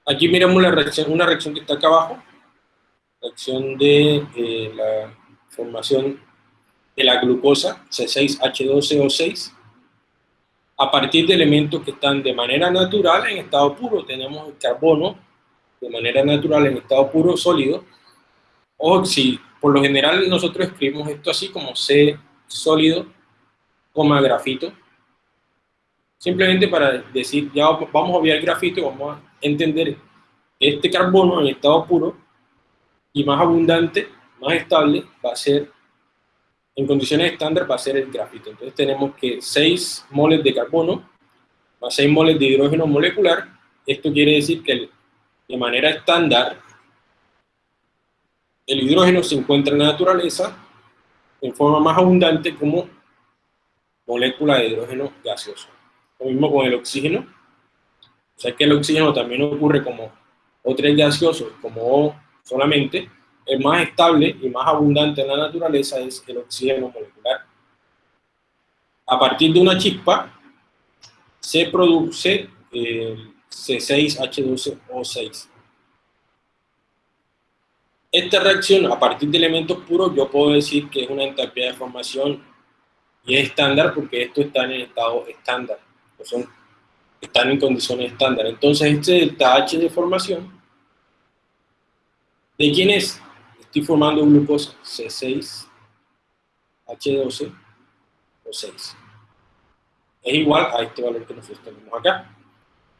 Speaker 1: Aquí miramos la reacción, una reacción que está acá abajo, reacción de eh, la formación de la glucosa, C6H12O6, a partir de elementos que están de manera natural en estado puro. Tenemos el carbono, de manera natural en estado puro sólido, o si por lo general nosotros escribimos esto así como C sólido, coma grafito, simplemente para decir, ya vamos a obviar grafito y vamos a entender este carbono en estado puro y más abundante, más estable, va a ser, en condiciones estándar, va a ser el grafito. Entonces tenemos que 6 moles de carbono más 6 moles de hidrógeno molecular, esto quiere decir que el de manera estándar, el hidrógeno se encuentra en la naturaleza en forma más abundante como molécula de hidrógeno gaseoso. Lo mismo con el oxígeno. O sea que el oxígeno también ocurre como O3 gaseoso, como O solamente. El más estable y más abundante en la naturaleza es el oxígeno molecular. A partir de una chispa se produce el C6H12O6. Esta reacción, a partir de elementos puros, yo puedo decir que es una entalpía de formación y es estándar porque esto está en estado estándar, o son, están en condiciones estándar. Entonces, este delta H de formación, ¿de quién es? Estoy formando glucosa C6, H12 o 6. Es igual a este valor que nosotros tenemos acá.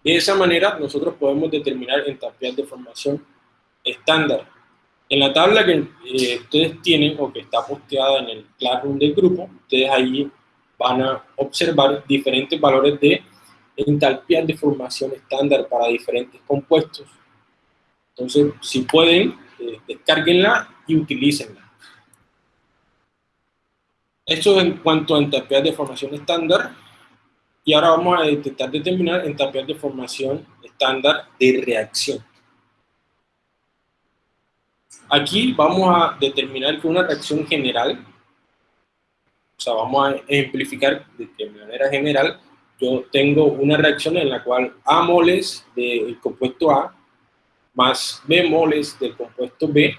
Speaker 1: De esa manera, nosotros podemos determinar entalpías de formación estándar en la tabla que eh, ustedes tienen o que está posteada en el Classroom del grupo, ustedes ahí van a observar diferentes valores de entalpía de formación estándar para diferentes compuestos. Entonces, si pueden, eh, y utilícenla. Esto en cuanto a entalpías de formación estándar. Y ahora vamos a intentar determinar entalpías de formación estándar de reacción. Aquí vamos a determinar que una reacción general, o sea, vamos a ejemplificar de manera general, yo tengo una reacción en la cual A moles del compuesto A más B moles del compuesto B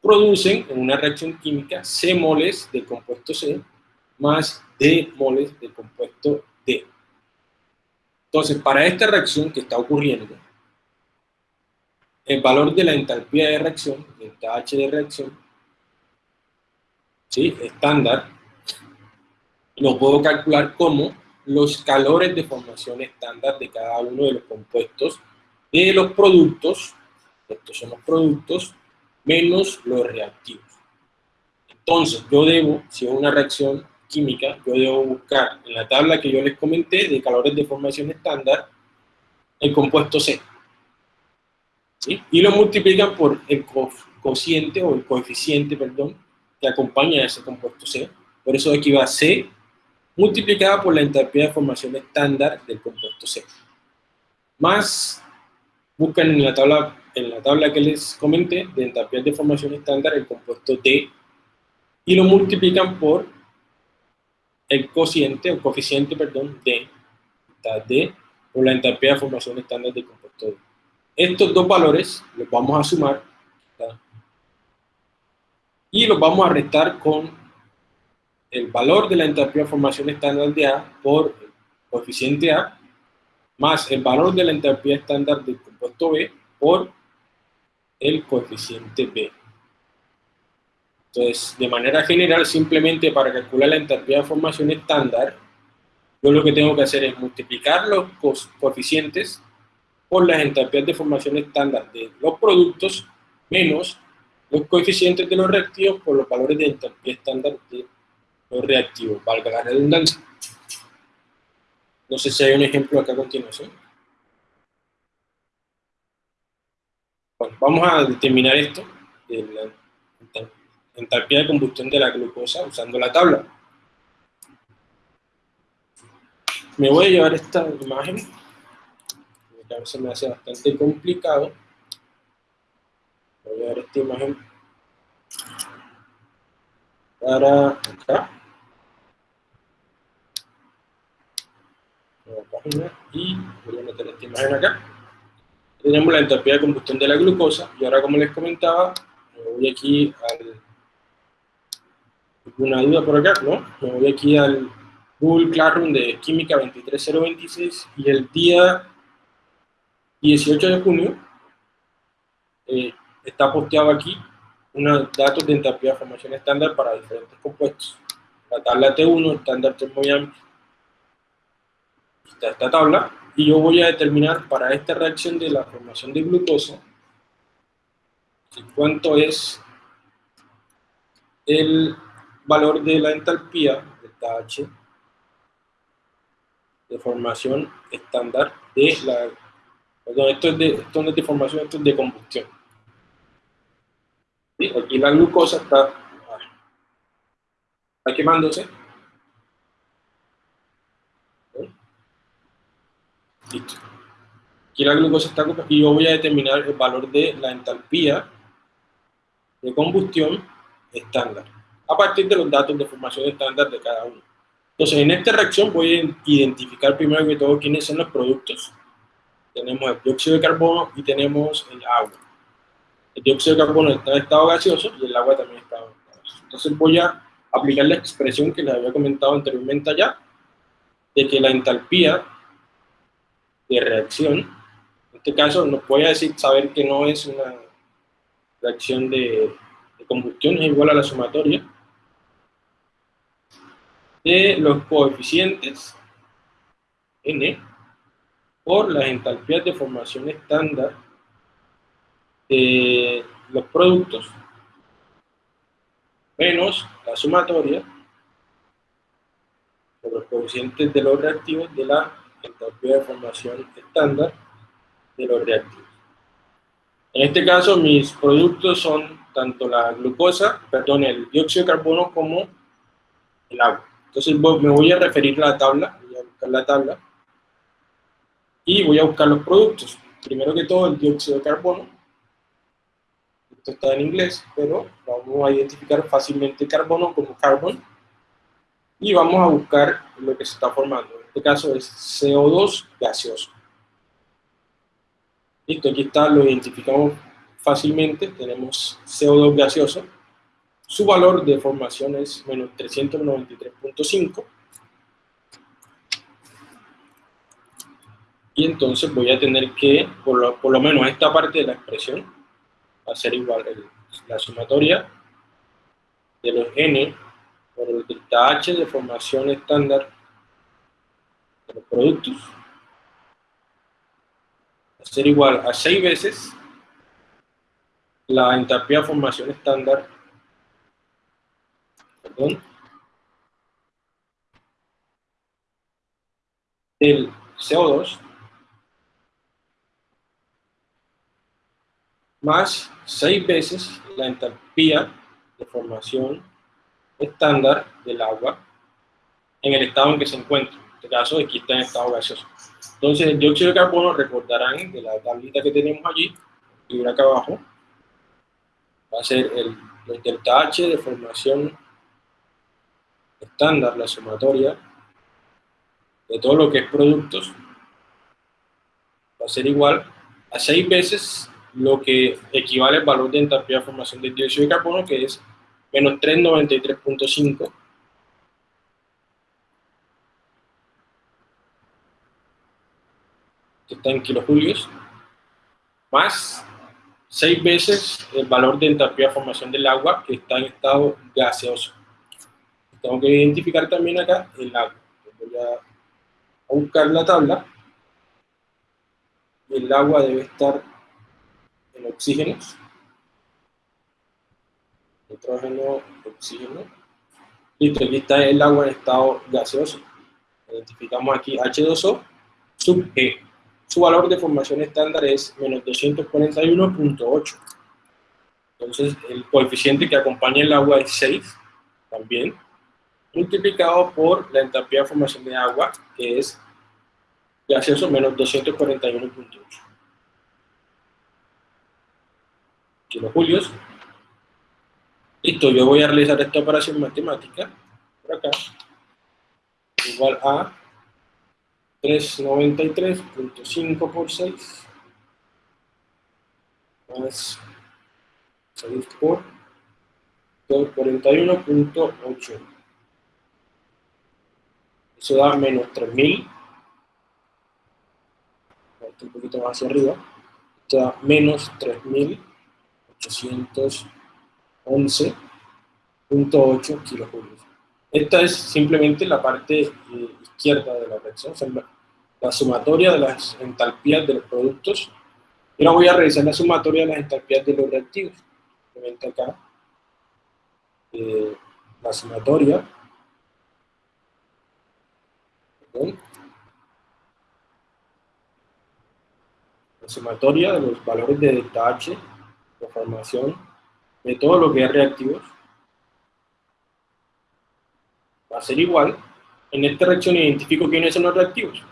Speaker 1: producen en una reacción química C moles del compuesto C más D moles del compuesto D. Entonces, para esta reacción que está ocurriendo, el valor de la entalpía de reacción, delta H de reacción, ¿sí? estándar, lo puedo calcular como los calores de formación estándar de cada uno de los compuestos de los productos, estos son los productos, menos los reactivos. Entonces, yo debo, si es una reacción química, yo debo buscar en la tabla que yo les comenté de calores de formación estándar, el compuesto C. Y lo multiplican por el cociente o el coeficiente, perdón, que acompaña a ese compuesto C. Por eso aquí va C multiplicada por la entalpía de formación estándar del compuesto C. Más, buscan en la tabla, en la tabla que les comenté, de entalpía de formación estándar, el compuesto D, y lo multiplican por el cociente, o coeficiente, perdón, D, por la entalpía de formación estándar del compuesto. Estos dos valores los vamos a sumar y los vamos a restar con el valor de la entalpía de formación estándar de A por el coeficiente A más el valor de la entalpía estándar del compuesto B por el coeficiente B. Entonces, de manera general, simplemente para calcular la entalpía de formación estándar, yo lo que tengo que hacer es multiplicar los coeficientes por las entalpías de formación estándar de los productos menos los coeficientes de los reactivos por los valores de entalpía estándar de los reactivos, valga la redundancia. No sé si hay un ejemplo acá a continuación. Bueno, vamos a determinar esto, la entalpía de combustión de la glucosa usando la tabla. Me voy a llevar esta imagen que a veces me hace bastante complicado. Voy a ver esta imagen para acá. y voy a meter esta imagen acá. Tenemos la entalpía de combustión de la glucosa y ahora como les comentaba, me voy aquí al... ¿Una duda por acá? No, me voy aquí al Google Classroom de Química 23026 y el día 18 de junio eh, está posteado aquí unos datos de entalpía de formación estándar para diferentes compuestos. La tabla T1, estándar termodinámico. Está esta tabla y yo voy a determinar para esta reacción de la formación de glucosa cuánto es el valor de la entalpía, de H, de formación estándar de la Perdón, esto, es de, esto no es de formación, esto es de combustión. Aquí la glucosa está, está quemándose. Listo. Aquí la glucosa está y yo voy a determinar el valor de la entalpía de combustión estándar, a partir de los datos de formación estándar de cada uno. Entonces, en esta reacción voy a identificar primero que todo quiénes son los productos. Tenemos el dióxido de carbono y tenemos el agua. El dióxido de carbono está en estado gaseoso y el agua también está en estado gaseoso. Entonces voy a aplicar la expresión que les había comentado anteriormente allá, de que la entalpía de reacción, en este caso nos voy a decir, saber que no es una reacción de, de combustión, es igual a la sumatoria, de los coeficientes n por las entalpías de formación estándar de los productos menos la sumatoria de los coeficientes de los reactivos de la entalpía de formación estándar de los reactivos. En este caso, mis productos son tanto la glucosa, perdón, el dióxido de carbono como el agua. Entonces me voy a referir a la tabla, voy a buscar la tabla, y voy a buscar los productos. Primero que todo, el dióxido de carbono. Esto está en inglés, pero vamos a identificar fácilmente carbono como carbon. Y vamos a buscar lo que se está formando. En este caso es CO2 gaseoso. Listo, aquí está, lo identificamos fácilmente. Tenemos CO2 gaseoso su valor de formación es menos 393.5. Y entonces voy a tener que, por lo, por lo, menos esta parte de la expresión, va a ser igual la sumatoria de los n por el delta h de formación estándar de los productos, va igual a 6 veces la entalpía de formación estándar el CO2 más 6 veces la entalpía de formación estándar del agua en el estado en que se encuentra. En este caso, aquí está en estado gaseoso. Entonces, el dióxido de carbono, recordarán de la tablita que tenemos allí, y acá abajo, va a ser el, el delta H de formación estándar, la sumatoria de todo lo que es productos, va a ser igual a 6 veces lo que equivale al valor de entalpía de formación del dióxido de carbono, que es menos 393.5 que está en kilojulios, más 6 veces el valor de entalpía de formación del agua, que está en estado gaseoso tengo que identificar también acá el agua. Voy a buscar la tabla. El agua debe estar en oxígenos. Nitrógeno, oxígeno. Listo, aquí está el agua en estado gaseoso. Identificamos aquí H2O sub E. Su valor de formación estándar es menos 241.8. Entonces, el coeficiente que acompaña el agua es 6, también multiplicado por la entalpía de formación de agua, que es gaseoso menos 241.8 kilojulios. Listo, yo voy a realizar esta operación matemática, por acá, igual a 393.5 por 6, más 6 por 241.8 eso da menos 3000, un poquito más hacia arriba, esto da menos 3811.8 kilojulios. Esta es simplemente la parte eh, izquierda de la reacción, la, sumatoria de las entalpías de los productos. Y ahora voy a revisar la sumatoria de las entalpías de los reactivos. Simplemente acá, eh, la sumatoria la sumatoria de los valores de delta H de formación de todo lo que es reactivos va a ser igual. En esta reacción identifico quiénes son los reactivos.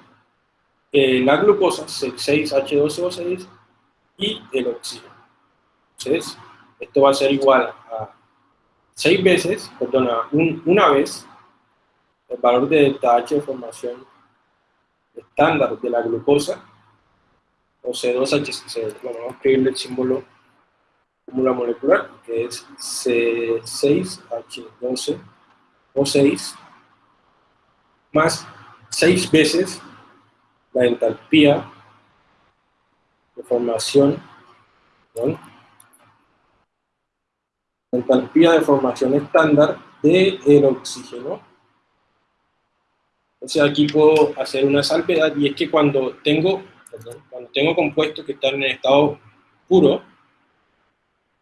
Speaker 1: La glucosa, 6H12O6, y el oxígeno. Entonces, esto va a ser igual a 6 veces, perdona, una vez, el valor de delta H de formación estándar de la glucosa, o C2H6. Bueno, vamos a escribirle el símbolo fórmula molecular, que es C6H12O6, más 6 veces la entalpía de formación, ¿no? entalpía de formación estándar del el oxígeno. Entonces aquí puedo hacer una salvedad y es que cuando tengo, cuando tengo compuestos que están en estado puro,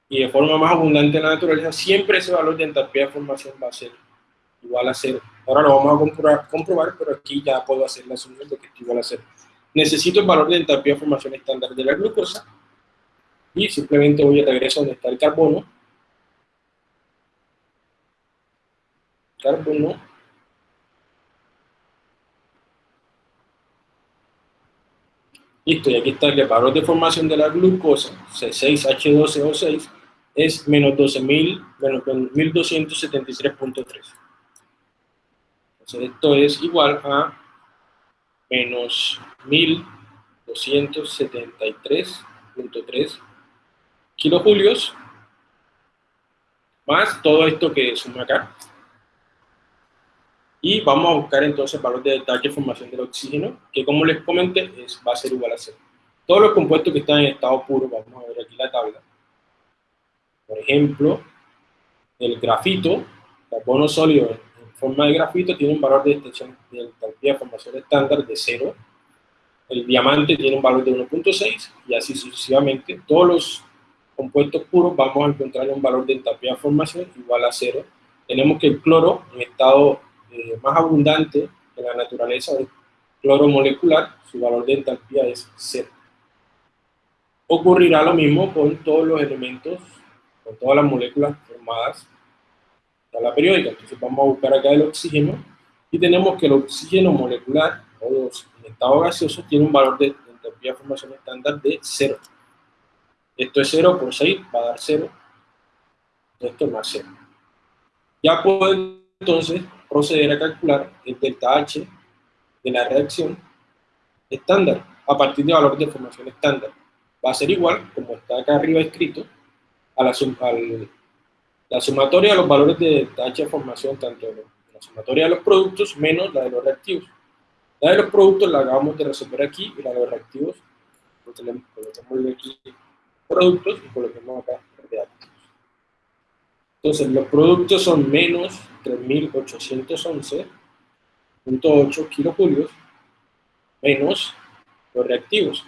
Speaker 1: y de forma más abundante en la naturaleza, siempre ese valor de entalpía de formación va a ser igual a cero. Ahora lo vamos a comprobar, comprobar pero aquí ya puedo hacer la asunción de que esto igual a cero. Necesito el valor de entalpía de formación estándar de la glucosa y simplemente voy a regreso donde está el carbono. Carbono. Listo, y aquí está el valor de formación de la glucosa, C6H12O6, es menos 12.000, menos 1273.3. Entonces esto es igual a menos 1273.3 kilojulios más todo esto que suma acá. Y vamos a buscar entonces valor de detalle de formación del oxígeno, que como les comenté, es, va a ser igual a cero. Todos los compuestos que están en estado puro, vamos a ver aquí la tabla. Por ejemplo, el grafito, carbono sólido en forma de grafito, tiene un valor de extensión de entalpía de formación estándar de 0. El diamante tiene un valor de 1.6 y así sucesivamente. Todos los compuestos puros vamos a encontrar un valor de entalpía de formación igual a 0. Tenemos que el cloro, en estado eh, más abundante en la naturaleza, el cloro molecular, su valor de entalpía es 0. Ocurrirá lo mismo con todos los elementos con todas las moléculas formadas de la periódica. Entonces vamos a buscar acá el oxígeno y tenemos que el oxígeno molecular o en estado gaseoso tiene un valor de entropía de formación estándar de 0. Esto es 0 por 6, va a dar 0. Esto es más 0. Ya puedo entonces proceder a calcular el delta H de la reacción estándar a partir de valores de formación estándar. Va a ser igual, como está acá arriba escrito, a la, la sumatoria de los valores de tacha de formación, tanto la sumatoria de los productos menos la de los reactivos. La de los productos la acabamos de resolver aquí y la de los reactivos reactivos. Entonces los productos son menos 3.811.8 kilojulios menos los reactivos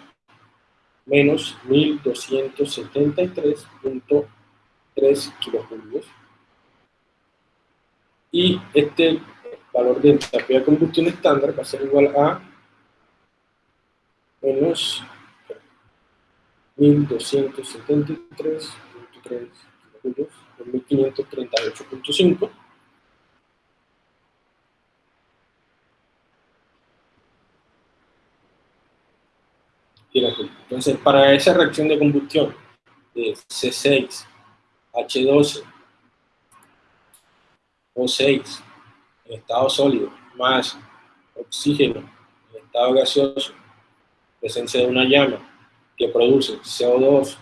Speaker 1: menos 1273.3 kilojulios. Y este valor de entropía de combustión estándar va a ser igual a menos 1273.3 kilojulios, 1538.5 Entonces, para esa reacción de combustión de C6, H12, O6, en estado sólido, más oxígeno en estado gaseoso, presencia de una llama que produce CO2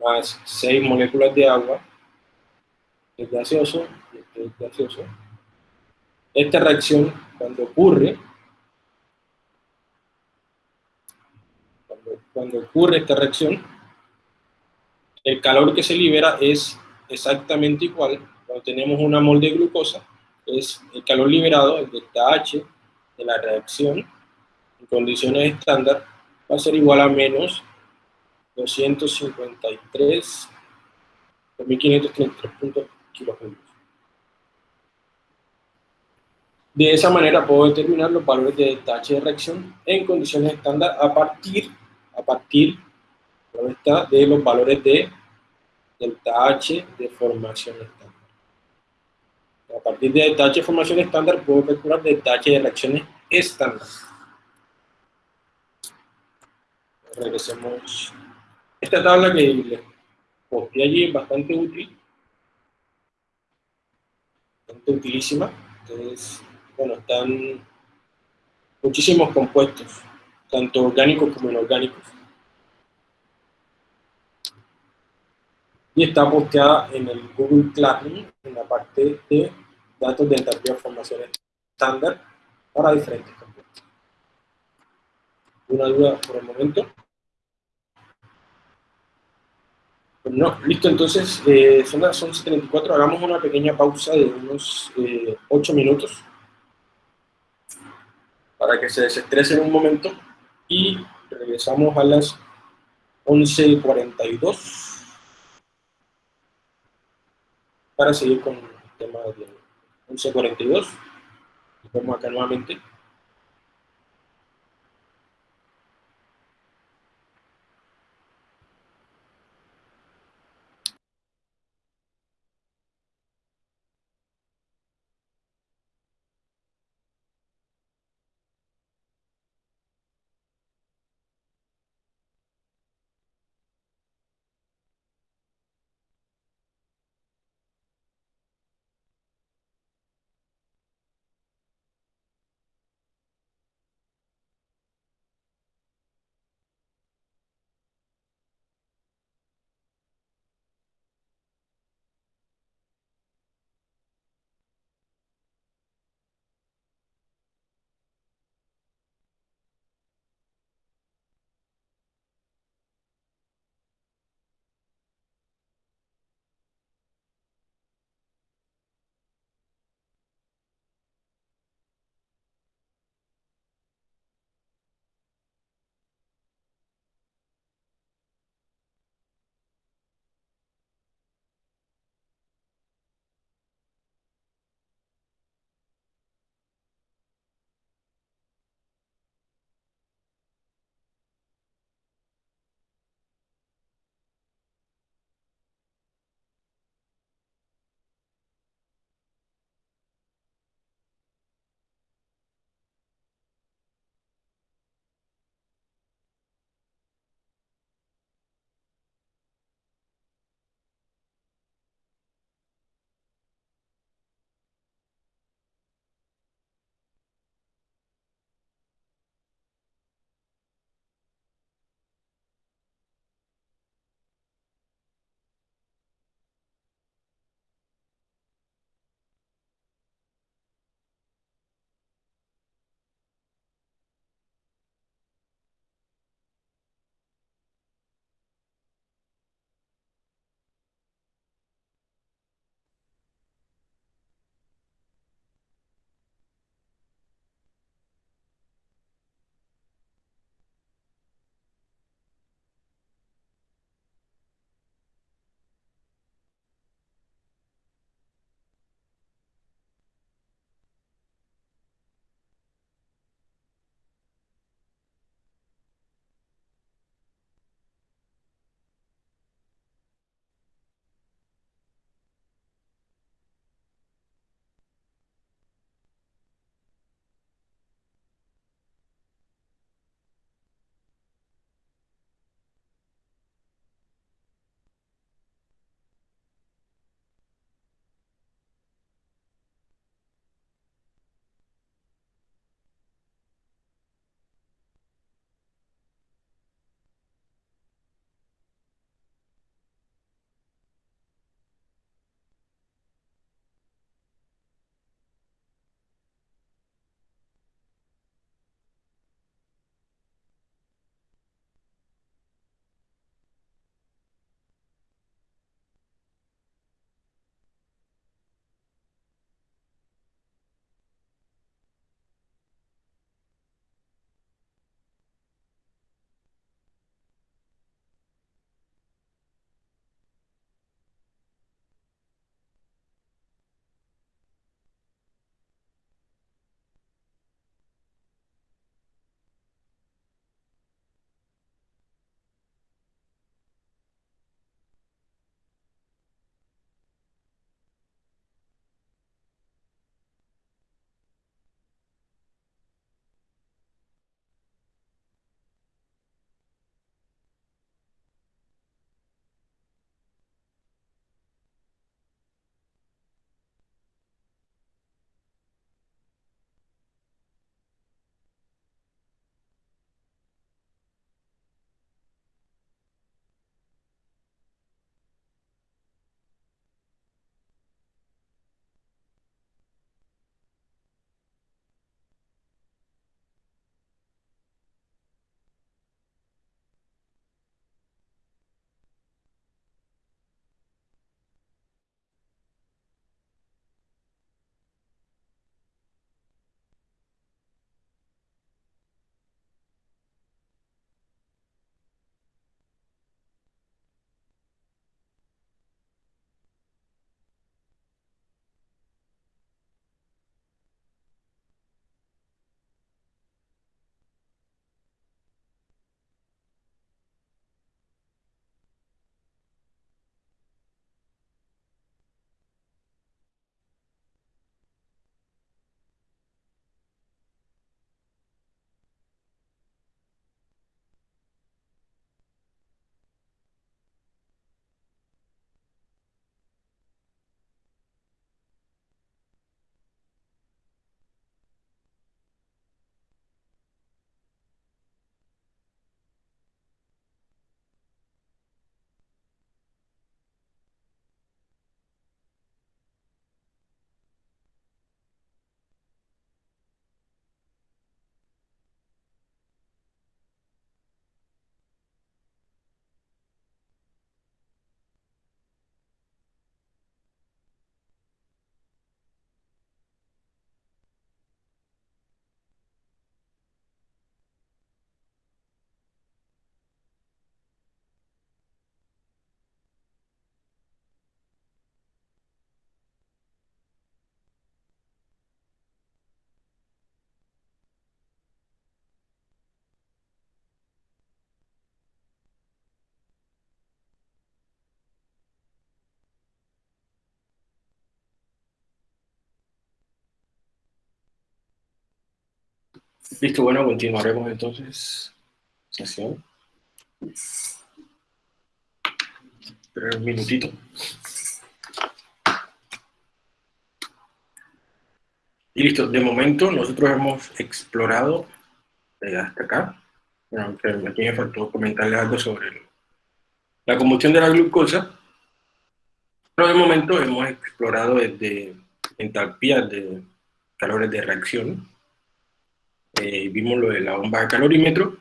Speaker 1: más 6 moléculas de agua, es gaseoso, este es gaseoso. Esta reacción, cuando ocurre, cuando ocurre esta reacción, el calor que se libera es exactamente igual, cuando tenemos una mol de glucosa, es el calor liberado, el delta H de la reacción, en condiciones estándar, va a ser igual a menos 253, 2533 kilojulios. De esa manera puedo determinar los valores de delta H de reacción en condiciones estándar a partir a partir de los valores de delta H de formación estándar. A partir de delta H de formación estándar puedo calcular delta H de reacciones estándar. Regresemos. Esta tabla que les posté allí es bastante útil, bastante utilísima. Entonces, bueno, están muchísimos compuestos, tanto orgánicos como inorgánicos. Y está posteada en el Google Classroom, en la parte de datos de entalpía de formación estándar para diferentes compuestos. ¿Una duda por el momento? Pues no, listo, entonces eh, son las 11.34, hagamos una pequeña pausa de unos eh, 8 minutos para que se desestresen un momento y regresamos a las 11.42 para seguir con el tema de 11.42 vamos acá nuevamente Listo, bueno, continuaremos entonces sesión. Espera un minutito. Y listo, de momento nosotros hemos explorado eh, hasta acá. Bueno, aquí me faltó comentarle algo sobre la combustión de la glucosa. Pero de momento hemos explorado desde entalpías de calores de reacción. Eh, vimos lo de la bomba de calorímetro.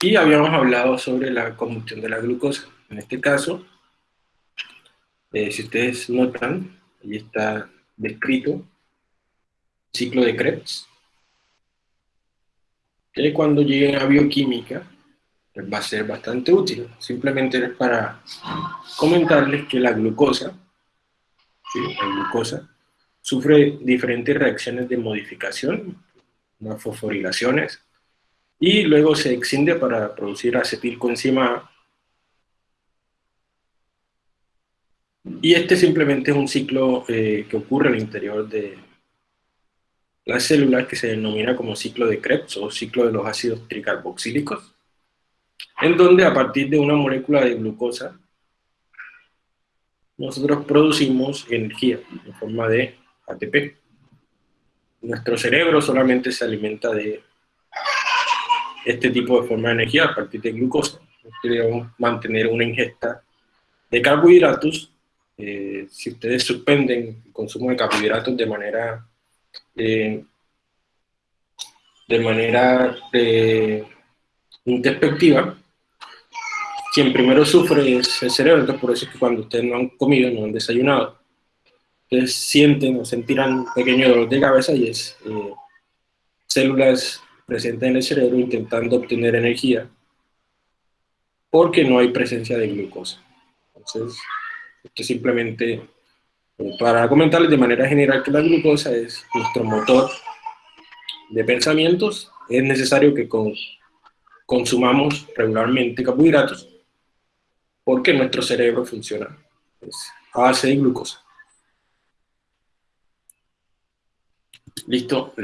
Speaker 1: Y habíamos hablado sobre la combustión de la glucosa. En este caso, eh, si ustedes notan, ahí está descrito ciclo de Krebs, que cuando lleguen a bioquímica pues va a ser bastante útil. Simplemente es para comentarles que la glucosa, la glucosa sufre diferentes reacciones de modificación, fosforilaciones, y luego se extiende para producir acetilcoenzima Y este simplemente es un ciclo eh, que ocurre al interior de las células que se denomina como ciclo de Krebs o ciclo de los ácidos tricarboxílicos, en donde a partir de una molécula de glucosa nosotros producimos energía en forma de ATP. Nuestro cerebro solamente se alimenta de este tipo de forma de energía a partir de glucosa. Queremos mantener una ingesta de carbohidratos eh, si ustedes suspenden el consumo de carbohidratos de manera eh, de manera eh, introspectiva, quien primero sufre es el cerebro, entonces por eso es que cuando ustedes no han comido, no han desayunado, ustedes sienten o sentirán un pequeño dolor de cabeza y es células presentes en el cerebro intentando obtener energía porque no hay presencia de glucosa. Entonces, esto simplemente eh, para comentarles de manera general que la glucosa es nuestro motor de pensamientos. Es necesario que consumamos regularmente carbohidratos porque nuestro cerebro funciona a base de glucosa. Listo,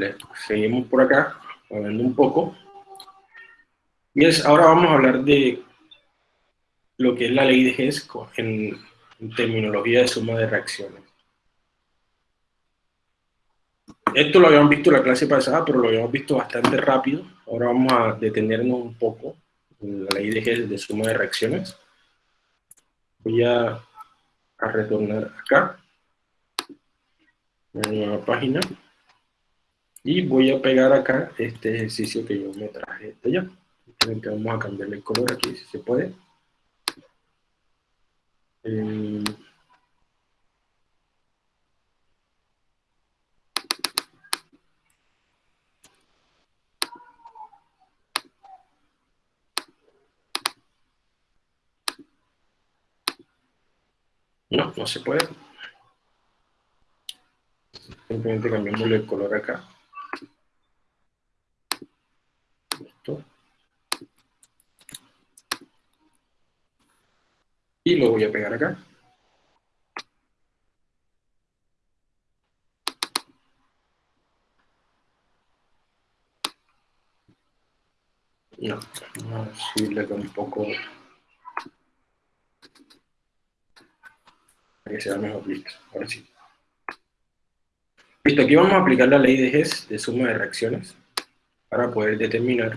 Speaker 1: seguimos por acá, hablando un poco. Y es, ahora vamos a hablar de lo que es la ley de Hess en en terminología de suma de reacciones. Esto lo habíamos visto en la clase pasada, pero lo habíamos visto bastante rápido. Ahora vamos a detenernos un poco en la ley de, de suma de reacciones. Voy a, a retornar acá, a la nueva página, y voy a pegar acá este ejercicio que yo me traje de allá. Vamos a cambiarle el color aquí, si se puede. Eh, no, no se puede. Simplemente cambiamos el color acá. Y lo voy a pegar acá. No, vamos a subirle con un poco para que sea mejor. Listo, ahora sí. Listo, aquí vamos a aplicar la ley de Hess de suma de reacciones para poder determinar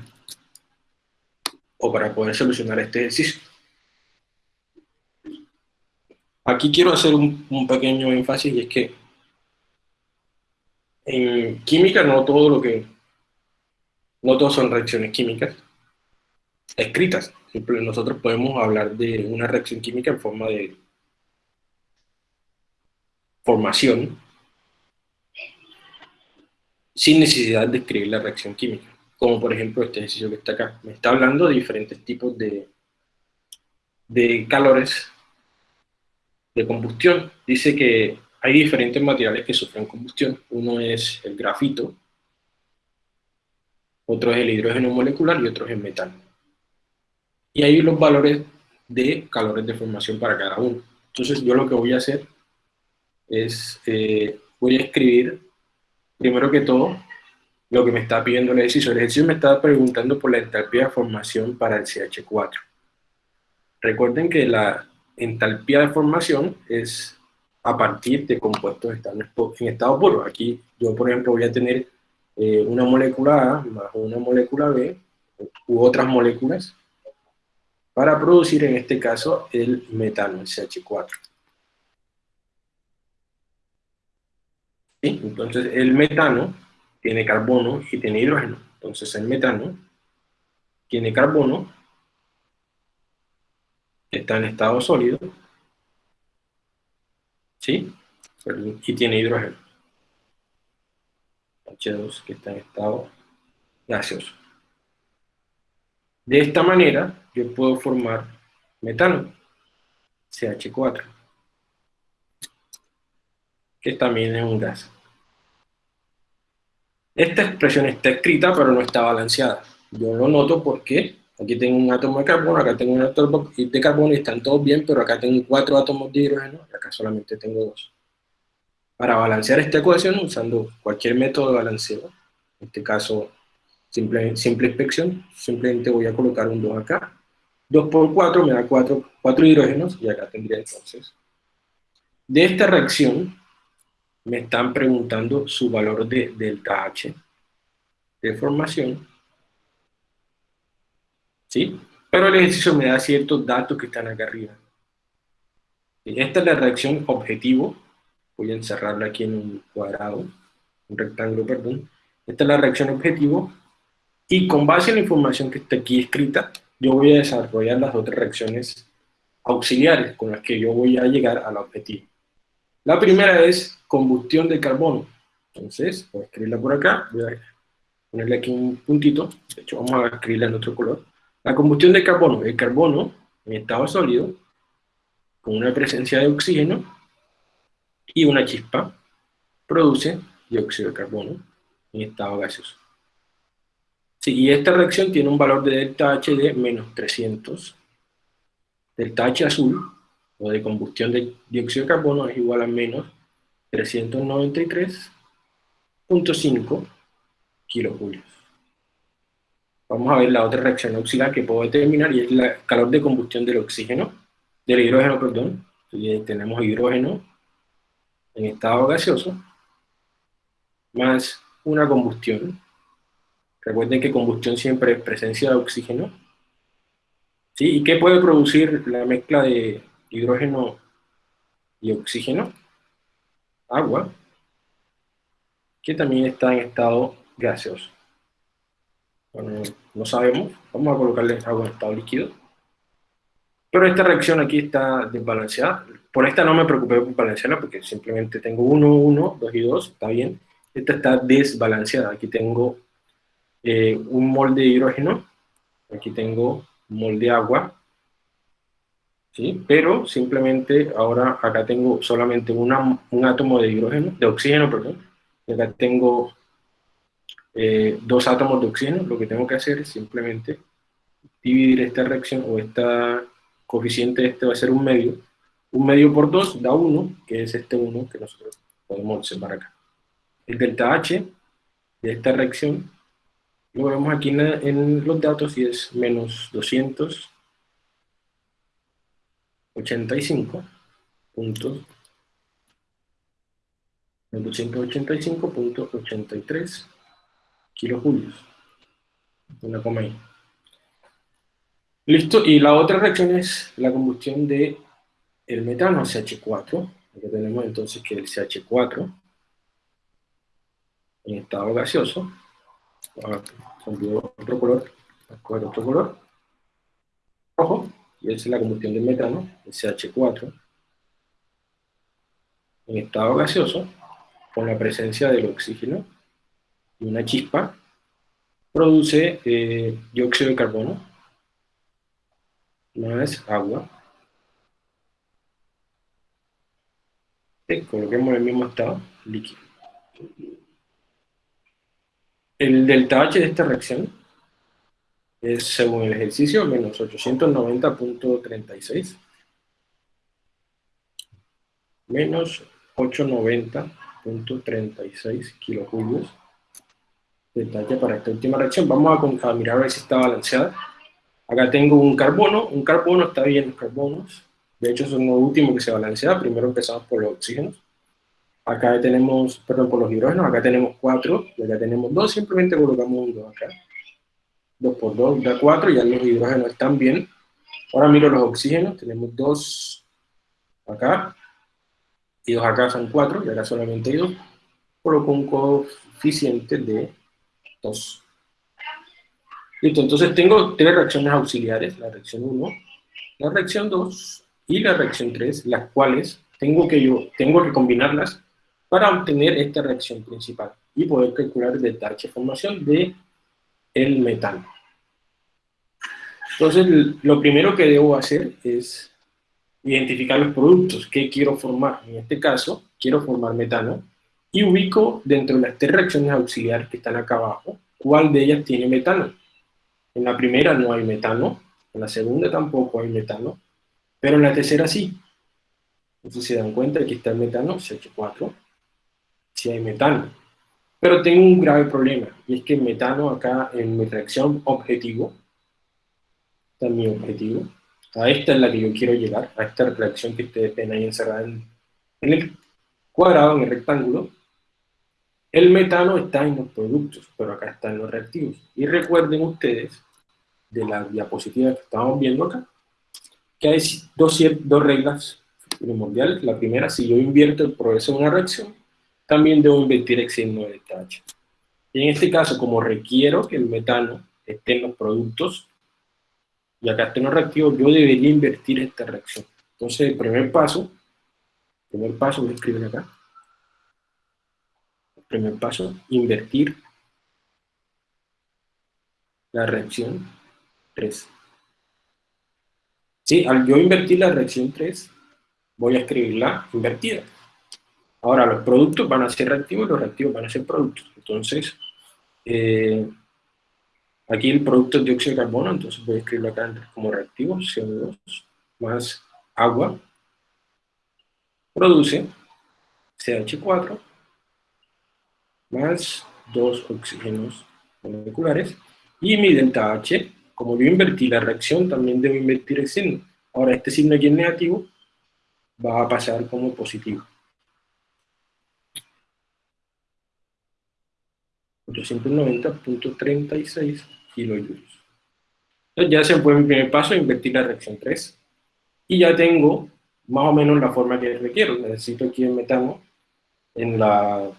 Speaker 1: o para poder solucionar este ejercicio. Aquí quiero hacer un, pequeño énfasis y es que en química no todo lo que, no todos son reacciones químicas escritas. Nosotros podemos hablar de una reacción química en forma de formación sin necesidad de escribir la reacción química. Como por ejemplo este ejercicio que está acá. Me está hablando de diferentes tipos de, de calores de combustión. Dice que hay diferentes materiales que sufren combustión. Uno es el grafito, otro es el hidrógeno molecular y otro es el metal. Y hay los valores de calores de formación para cada uno. Entonces yo lo que voy a hacer es, eh, voy a escribir, primero que todo, lo que me está pidiendo el ejercicio. El ejercicio me está preguntando por la entalpía de formación para el CH4. Recuerden que la entalpía de formación es a partir de compuestos en estado puro. Aquí yo, por ejemplo, voy a tener eh, una molécula A más una molécula B u otras moléculas para producir, en este caso, el metano, el CH4. ¿Sí? Entonces, el metano tiene carbono y tiene hidrógeno. Entonces, el metano tiene carbono, está en estado sólido, ¿sí? Y tiene hidrógeno. H2 que está en estado gaseoso. De esta manera, yo puedo formar metano, CH4, que también es un gas. Esta expresión está escrita, pero no está balanceada. Yo lo noto porque aquí tengo un átomo de carbono, acá tengo un átomo de carbono y están todos bien, pero acá tengo cuatro átomos de hidrógeno y acá solamente tengo dos. Para balancear esta ecuación, usando cualquier método de balanceo, en este caso simple, simple inspección, simplemente voy a colocar un 2 acá. 2 por 4 me da 4, 4 hidrógenos, y acá tendría entonces. De esta reacción, me están preguntando su valor de delta H de formación. ¿Sí? Pero el ejercicio me da ciertos datos que están acá arriba. Esta es la reacción objetivo. Voy a encerrarla aquí en un cuadrado, un rectángulo, perdón. Esta es la reacción objetivo y con base en la información que está aquí escrita, yo voy a desarrollar las otras reacciones auxiliares con las que yo voy a llegar al objetivo. La primera es combustión de carbono. Entonces, voy a escribirla por acá, voy a ponerle aquí un puntito, de hecho vamos a escribirla en otro color. La combustión de carbono, el carbono en estado sólido, con una presencia de oxígeno y una chispa, produce dióxido de carbono en estado gaseoso. Sí, y esta reacción tiene un valor de delta H de menos 300. Delta H azul, o de combustión de dióxido de carbono, es igual a menos 393.5 kilojulios. Vamos a ver la otra reacción auxiliar que puedo determinar, y es el calor de combustión del oxígeno, del hidrógeno, perdón. tenemos hidrógeno en estado gaseoso, más una combustión Recuerden que combustión siempre es presencia de oxígeno. ¿Sí? ¿Y qué puede producir la mezcla de hidrógeno y oxígeno? Agua, que también está en estado gaseoso. Bueno, no sabemos, vamos a colocarle agua en estado líquido. Pero esta reacción aquí está desbalanceada. Por esta no me preocupé por balancearla porque simplemente tengo 1, 1, 2 y 2, está bien. Esta está desbalanceada. Aquí tengo eh, un mol de hidrógeno, aquí tengo un mol de agua, ¿sí? pero simplemente ahora acá tengo solamente un átomo de hidrógeno, de oxígeno, perdón, y acá tengo eh, dos átomos de oxígeno, lo que tengo que hacer es simplemente dividir esta reacción, o esta coeficiente este va a ser un medio, un medio por dos da uno, que es este uno que nosotros podemos observar acá. El delta H de esta reacción lo vemos aquí en, los datos y es menos 285 puntos 285.83 kilojulios. Una coma ahí. Listo, y la otra reacción es la combustión de el metano, CH4. Aquí tenemos entonces que el CH4 en estado gaseoso otro color, otro color, rojo, y es la combustión del metano, el CH4, en estado gaseoso, con la presencia del oxígeno y una chispa, produce eh, dióxido de carbono, más agua, y coloquemos el mismo estado, líquido. El delta H de esta reacción es, según el ejercicio, menos 890.36 menos 890.36 kilojulios detalle para esta última reacción. Vamos a, mirar a ver si está balanceada. Acá tengo un carbono, un carbono está bien los carbonos, de hecho son los últimos que se balancea, primero empezamos por los oxígenos. Acá tenemos, perdón, por los hidrógenos, acá tenemos 4, y acá tenemos 2, simplemente colocamos un 2 acá. 2 por 2 da 4, ya los hidrógenos están bien. Ahora miro los oxígenos, tenemos 2 acá, y 2 acá son 4, y acá solamente hay 2. Coloco un coeficiente de 2. Listo, entonces tengo tres reacciones auxiliares, la reacción 1, la reacción 2 y la reacción 3, las cuales tengo que, yo, tengo que combinarlas para obtener esta reacción principal y poder calcular el detalle de formación de metano. Entonces, lo primero que debo hacer es identificar los productos que quiero formar. En este caso, quiero formar metano y ubico dentro de las tres reacciones auxiliares que están acá abajo, cuál de ellas tiene metano. En la primera no hay metano, en la segunda tampoco hay metano, pero en la tercera sí. Entonces se dan cuenta, aquí está el metano, CH4, si hay metano. Pero tengo un grave problema, y es que el metano acá en mi reacción objetivo, está mi objetivo, a esta es la que yo quiero llegar, a esta reacción que ustedes ven ahí encerrada en, el cuadrado, en el rectángulo, el metano está en los productos, pero acá están los reactivos. Y recuerden ustedes, de la diapositiva que estamos viendo acá, que hay dos, dos reglas primordiales. La primera, si yo invierto el progreso de una reacción, también debo invertir el signo de tacha. Y en este caso, como requiero que el metano esté en los productos, y acá esté en los reactivos, yo debería invertir esta reacción. Entonces, el primer paso, el primer paso, voy a escribir acá. El primer paso, invertir la reacción 3. Sí, al yo invertir la reacción 3, voy a escribirla invertida. Ahora, los productos van a ser reactivos y los reactivos van a ser productos. Entonces, eh, aquí el producto es dióxido de carbono, entonces voy a escribirlo acá como reactivo, CO2 más agua, produce CH4 más dos oxígenos moleculares, y mi delta H, como yo invertí la reacción, también debo invertir el signo. Ahora, este signo aquí es negativo, va a pasar como positivo. 890.36 kilojoules. Entonces ya se fue mi primer paso, invertir la reacción 3. Y ya tengo más o menos la forma que requiero. Necesito aquí el metano en, la,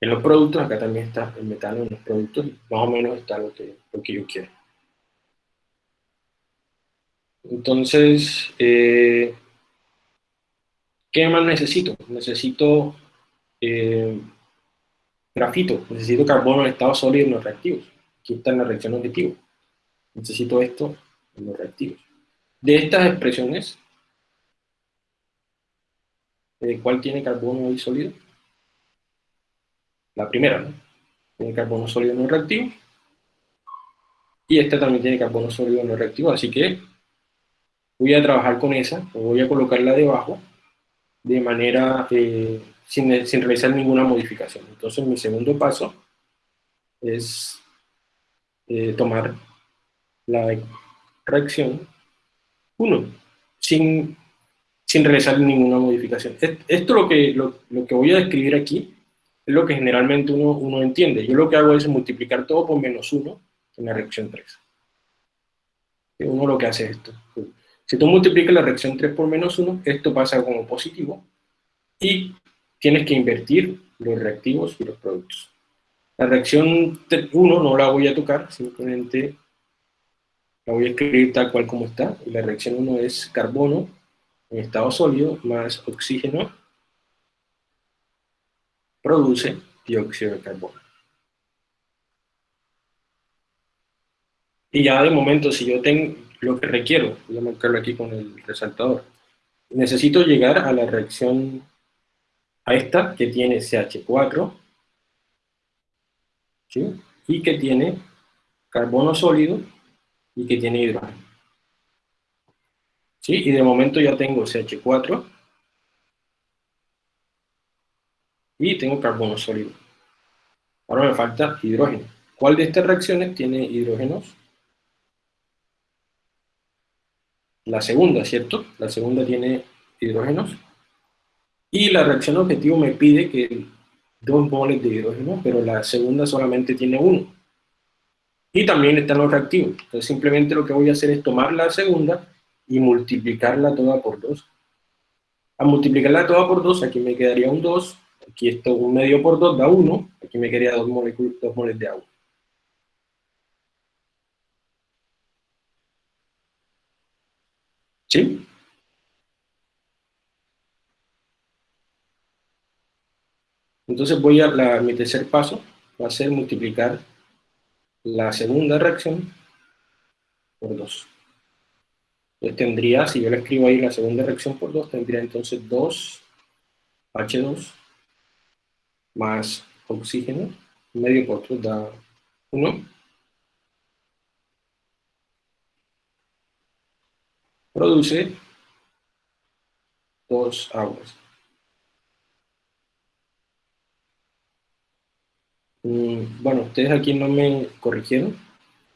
Speaker 1: en los productos, acá también está el metano en los productos, más o menos está lo que, lo que yo quiero. Entonces, eh, ¿qué más necesito? Necesito eh, grafito, necesito carbono en estado sólido en los reactivos. Aquí está en la reacción objetivo. Necesito esto en los reactivos. De estas expresiones, eh, ¿cuál tiene carbono ahí sólido? La primera, ¿no? Tiene carbono sólido en los reactivos. Y esta también tiene carbono sólido en los reactivos, así que voy a trabajar con esa, voy a colocarla debajo, de manera eh, sin, realizar ninguna modificación. Entonces mi segundo paso es eh, tomar la reacción 1, sin, sin realizar ninguna modificación. Esto lo que, lo, que voy a describir aquí es lo que generalmente uno, uno entiende. Yo lo que hago es multiplicar todo por menos 1 en la reacción 3. Uno lo que hace es esto. Si tú multiplicas la reacción 3 por menos 1, esto pasa como positivo, y tienes que invertir los reactivos y los productos. La reacción 1 no la voy a tocar, simplemente la voy a escribir tal cual como está. La reacción 1 es carbono en estado sólido más oxígeno produce dióxido de carbono. Y ya de momento, si yo tengo lo que requiero, voy a marcarlo aquí con el resaltador, necesito llegar a la reacción a esta que tiene CH4, y que tiene carbono sólido y que tiene hidrógeno. ¿Sí? Y de momento ya tengo CH4 y tengo carbono sólido. Ahora me falta hidrógeno. ¿Cuál de estas reacciones tiene hidrógenos? La segunda, ¿cierto? La segunda tiene hidrógenos. Y la reacción objetivo me pide que dos moles de hidrógeno, pero la segunda solamente tiene uno. Y también están los reactivos. Entonces simplemente lo que voy a hacer es tomar la segunda y multiplicarla toda por 2. A multiplicarla toda por 2, aquí me quedaría un 2, aquí esto un medio por 2 da 1, aquí me quedaría 2 moles, dos moles de agua. ¿Sí? Entonces voy a, mi tercer paso va a ser multiplicar la segunda reacción por 2. Entonces tendría, si yo le escribo ahí la segunda reacción por 2, tendría entonces 2 H2 más oxígeno, medio por 2 da 1. Produce dos aguas. Bueno, ustedes aquí no me corrigieron,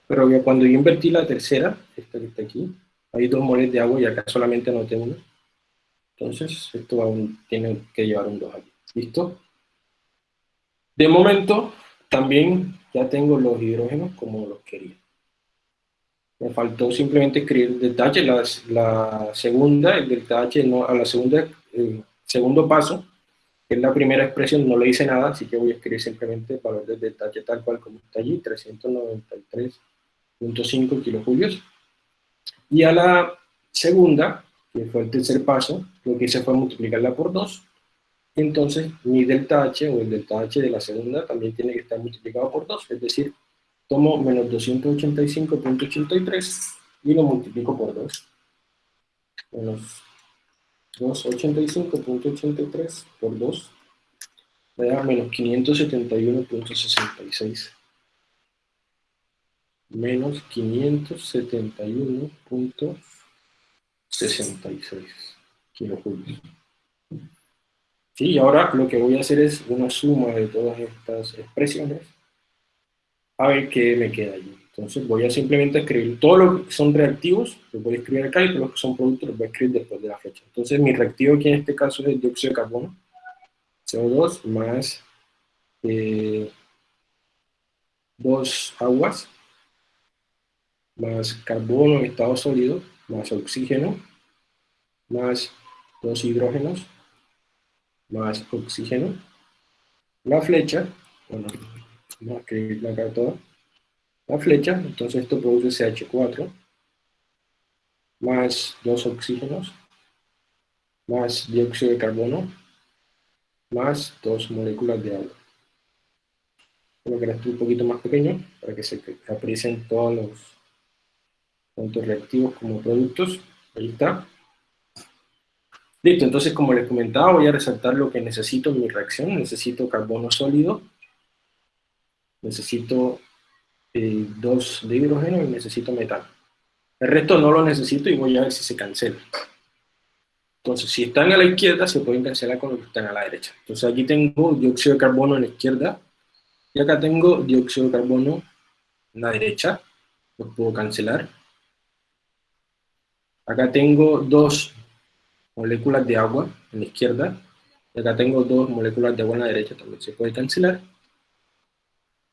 Speaker 1: pero cuando yo invertí la tercera, esta que está aquí, hay dos moles de agua y acá solamente anoté una. Entonces, esto aún tiene que llevar un 2 aquí. ¿Listo? De momento, también ya tengo los hidrógenos como los quería. Me faltó simplemente escribir el detalle, la, la segunda, el detalle, no, a la segunda, el segundo paso, que es la primera expresión, no le hice nada, así que voy a escribir simplemente el valor del detalle tal cual como está allí, 393.5 kilojulios. Y a la segunda, que fue el tercer paso, lo que hice fue multiplicarla por 2, entonces mi delta H o el delta H de la segunda también tiene que estar multiplicado por 2, es decir, tomo menos 285.83 y lo multiplico por 2. Menos 285.83 por 2 me da menos 571.66. Menos 571.66 kilojulios. Sí, y ahora lo que voy a hacer es una suma de todas estas expresiones a ver qué me queda allí. Entonces voy a simplemente escribir todo lo que son reactivos, los voy a escribir acá, y todos los que son productos los voy a escribir después de la fecha. Entonces mi reactivo aquí en este caso es el dióxido de carbono, CO2 más eh, dos aguas, más carbono en estado sólido, más oxígeno, más dos hidrógenos, más oxígeno, la flecha, bueno, vamos a escribirla acá toda, la flecha, entonces esto produce CH4, más dos oxígenos, más dióxido de carbono, más dos moléculas de agua. Crear esto un poquito más pequeño para que se aprecien todos los tanto reactivos como productos. Ahí está. Listo, entonces como les comentaba, voy a resaltar lo que necesito en mi reacción. Necesito carbono sólido, necesito eh, dos de hidrógeno y necesito metano. El resto no lo necesito y voy a ver si se cancela. Entonces, si están a la izquierda, se pueden cancelar con los que están a la derecha. Entonces aquí tengo dióxido de carbono en la izquierda, y acá tengo dióxido de carbono en la derecha, los puedo cancelar. Acá tengo dos moléculas de agua en la izquierda, y acá tengo dos moléculas de agua en la derecha, también se puede cancelar.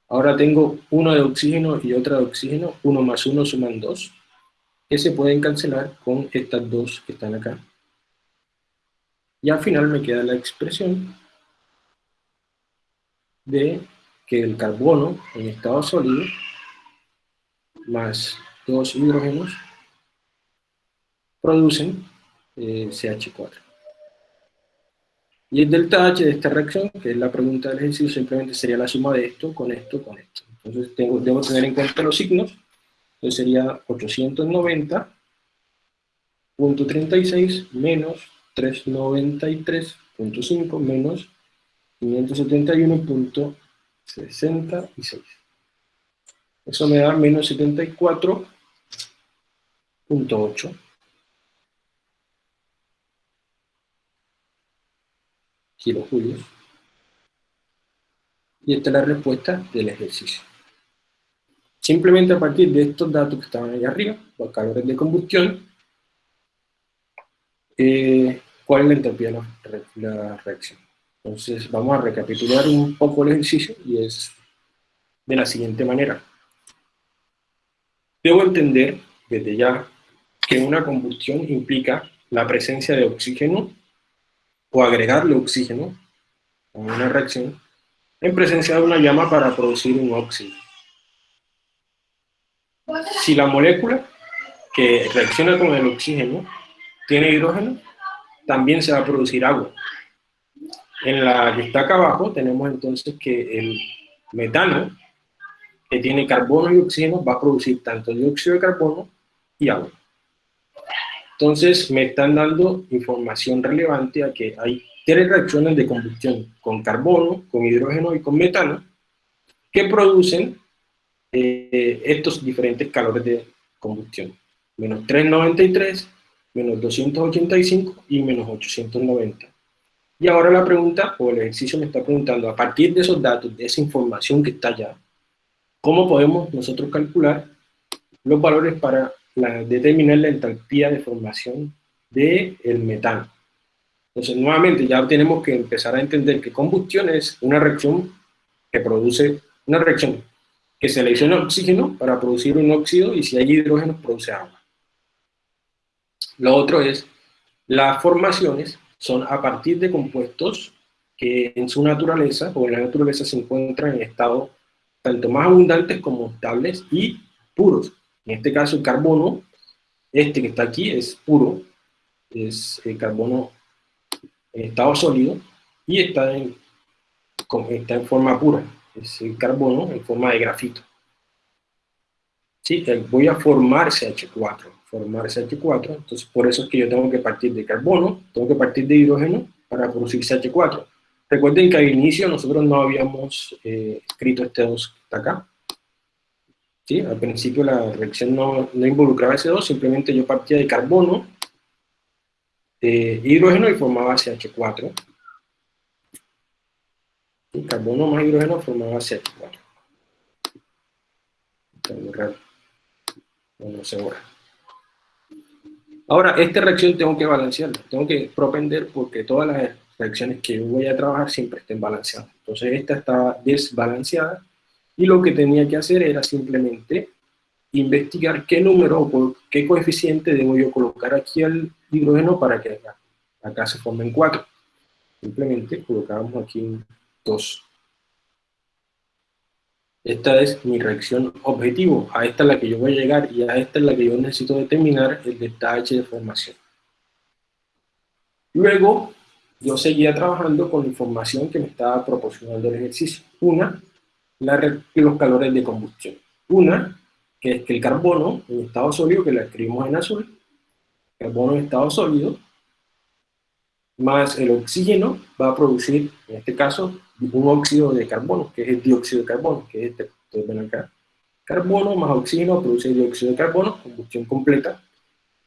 Speaker 1: Ahora tengo uno de oxígeno y otra de oxígeno, uno más uno suman dos, que se pueden cancelar con estas dos que están acá. Y al final me queda la expresión de que el carbono en estado sólido más dos hidrógenos producen eh, CH4. Y el delta H de esta reacción, que es la pregunta del ejercicio, simplemente sería la suma de esto con esto con esto. Entonces tengo, debo tener en cuenta los signos. Entonces sería 890.36 menos 393.5 menos 571.66. Eso me da menos 74.8 kilojulios. y esta es la respuesta del ejercicio. Simplemente a partir de estos datos que estaban ahí arriba, los calores de combustión, eh, cuál es la entropía de la, reacción. Entonces vamos a recapitular un poco el ejercicio y es de la siguiente manera. Debo entender desde ya que una combustión implica la presencia de oxígeno o agregarle oxígeno a una reacción en presencia de una llama para producir un óxido. Si la molécula que reacciona con el oxígeno tiene hidrógeno, también se va a producir agua. En la que está acá abajo tenemos entonces que el metano, que tiene carbono y oxígeno, va a producir tanto dióxido de carbono y agua. Entonces me están dando información relevante a que hay tres reacciones de combustión con carbono, con hidrógeno y con metano que producen eh, estos diferentes calores de combustión. Menos 393, menos 285 y menos 890. Y ahora la pregunta, o el ejercicio me está preguntando, a partir de esos datos, de esa información que está allá, ¿cómo podemos nosotros calcular los valores para determinar la entalpía de formación del el metano. Entonces, nuevamente, ya tenemos que empezar a entender que combustión es una reacción que produce, una reacción que selecciona oxígeno para producir un óxido y si hay hidrógeno produce agua. Lo otro es, las formaciones son a partir de compuestos que en su naturaleza o en la naturaleza se encuentran en estado tanto más abundantes como estables y puros. En este caso el carbono, este que está aquí es puro, es el carbono en estado sólido y está en, está en forma pura, es el carbono en forma de grafito. ¿Sí? Voy a formar CH4, formar CH4, entonces por eso es que yo tengo que partir de carbono, tengo que partir de hidrógeno para producir CH4. Recuerden que al inicio nosotros no habíamos eh, escrito este 2 que está acá, ¿sí? Al principio la reacción no, no involucraba S2, simplemente yo partía de carbono, de hidrógeno y formaba CH4. Y carbono más hidrógeno formaba CH4. Está muy raro. No, se borra. Ahora, esta reacción tengo que balancearla, tengo que propender porque todas las reacciones que voy a trabajar siempre estén balanceadas. Entonces esta está desbalanceada y lo que tenía que hacer era simplemente investigar qué número o qué coeficiente debo yo colocar aquí al hidrógeno para que acá, acá se formen 4. Simplemente colocamos aquí 2. Esta es mi reacción objetivo, a esta es la que yo voy a llegar y a esta es la que yo necesito determinar el detalle de formación. Luego, yo seguía trabajando con la información que me estaba proporcionando el ejercicio. Una, los calores de combustión. Una, que es que el carbono en estado sólido, que la escribimos en azul, carbono en estado sólido, más el oxígeno va a producir, en este caso, un óxido de carbono, que es el dióxido de carbono, que es este, ustedes ven acá. Carbono más oxígeno produce dióxido de carbono, combustión completa.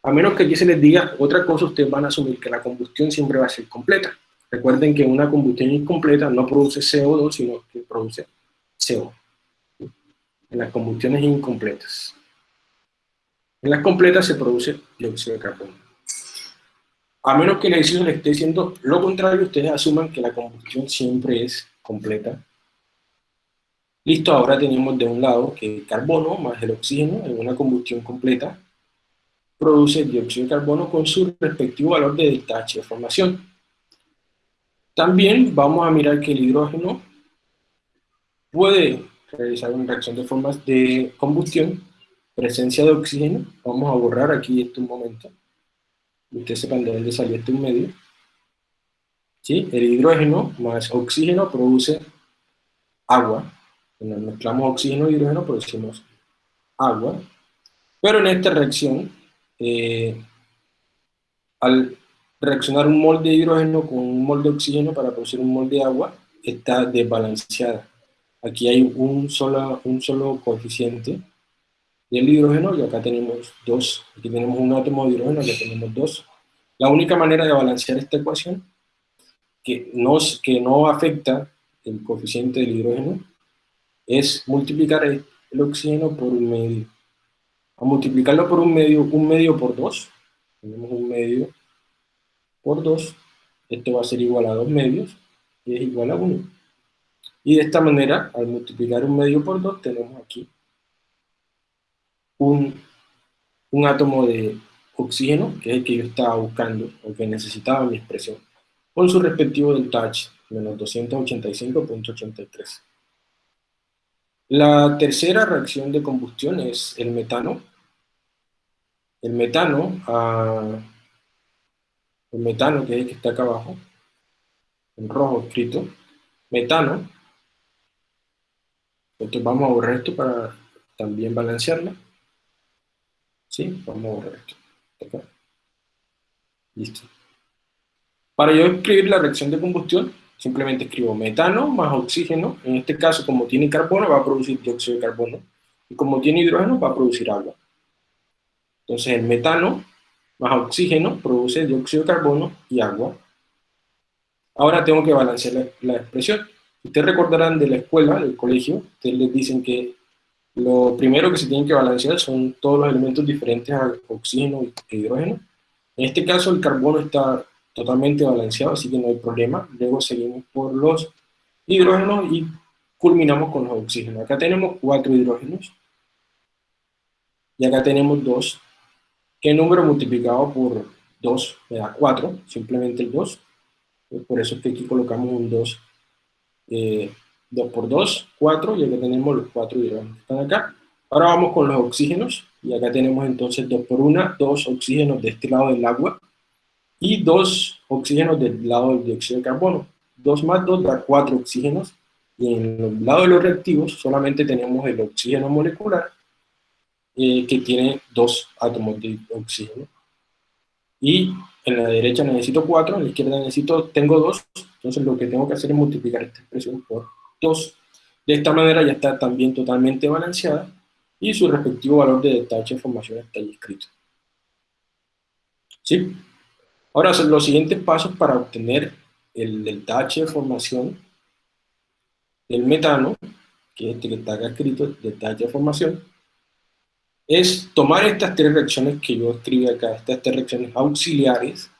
Speaker 1: A menos que aquí se les diga otra cosa, ustedes van a asumir que la combustión siempre va a ser completa. Recuerden que una combustión incompleta no produce CO2, sino que produce CO, en las combustiones incompletas. En las completas se produce dióxido de carbono. A menos que el ejercicio le esté diciendo lo contrario, ustedes asuman que la combustión siempre es completa. Listo, ahora tenemos de un lado que el carbono más el oxígeno en una combustión completa produce dióxido de carbono con su respectivo valor de delta de formación. También vamos a mirar que el hidrógeno puede realizar una reacción de formas de combustión, presencia de oxígeno, vamos a borrar aquí esto un momento, ustedes sepan de dónde salió este un medio, ¿Sí? el hidrógeno más oxígeno produce agua, cuando mezclamos oxígeno y hidrógeno producimos agua, pero en esta reacción, eh, al reaccionar un mol de hidrógeno con un mol de oxígeno para producir un mol de agua, está desbalanceada. Aquí hay un solo, un solo coeficiente del hidrógeno y acá tenemos dos. Aquí tenemos un átomo de hidrógeno, acá tenemos dos. La única manera de balancear esta ecuación que no, que no afecta el coeficiente del hidrógeno, es multiplicar el, oxígeno por un medio. A multiplicarlo por un medio, un medio por 2, tenemos un medio por 2, esto va a ser igual a 2 medios, y es igual a 1. Y de esta manera, al multiplicar un medio por 2, tenemos aquí un, un átomo de oxígeno, que es el que yo estaba buscando, o que necesitaba mi expresión, con su respectivo delta H, menos 285.83. La tercera reacción de combustión es el metano. El metano, ah, el metano que es el que está acá abajo, en rojo escrito, metano, entonces vamos a borrar esto para también balancearla. ¿Sí? Vamos a borrar esto. Acá. Listo. Para yo escribir la reacción de combustión, simplemente escribo metano más oxígeno. En este caso, como tiene carbono, va a producir dióxido de carbono. Y como tiene hidrógeno, va a producir agua. Entonces, el metano más oxígeno produce dióxido de carbono y agua. Ahora tengo que balancear la, expresión. Ustedes recordarán de la escuela, del colegio, ustedes les dicen que lo primero que se tiene que balancear son todos los elementos diferentes al oxígeno e hidrógeno. En este caso el carbono está totalmente balanceado, así que no hay problema. Luego seguimos por los hidrógenos y culminamos con los oxígenos. Acá tenemos cuatro hidrógenos y acá tenemos dos. ¿Qué número multiplicado por 2 me da 4? Simplemente el 2. Por eso es que aquí colocamos un 2. 2 por 2, 4, y acá tenemos los 4 hidrógenos que están acá. Ahora vamos con los oxígenos, y acá tenemos entonces 2 por 1, 2 oxígenos de este lado del agua, y 2 oxígenos del lado del dióxido de carbono. 2 más 2 da 4 oxígenos, y en el lado de los reactivos solamente tenemos el oxígeno molecular, eh, que tiene 2 átomos de oxígeno. Y en la derecha necesito 4, en la izquierda necesito, tengo 2, entonces lo que tengo que hacer es multiplicar esta expresión por 2. De esta manera ya está también totalmente balanceada y su respectivo valor de delta H de formación está ahí escrito. ¿Sí? Ahora, los siguientes pasos para obtener el delta H de formación del metano, que es este que está acá escrito, delta H de formación, es tomar estas tres reacciones que yo escribí acá, estas tres reacciones auxiliares,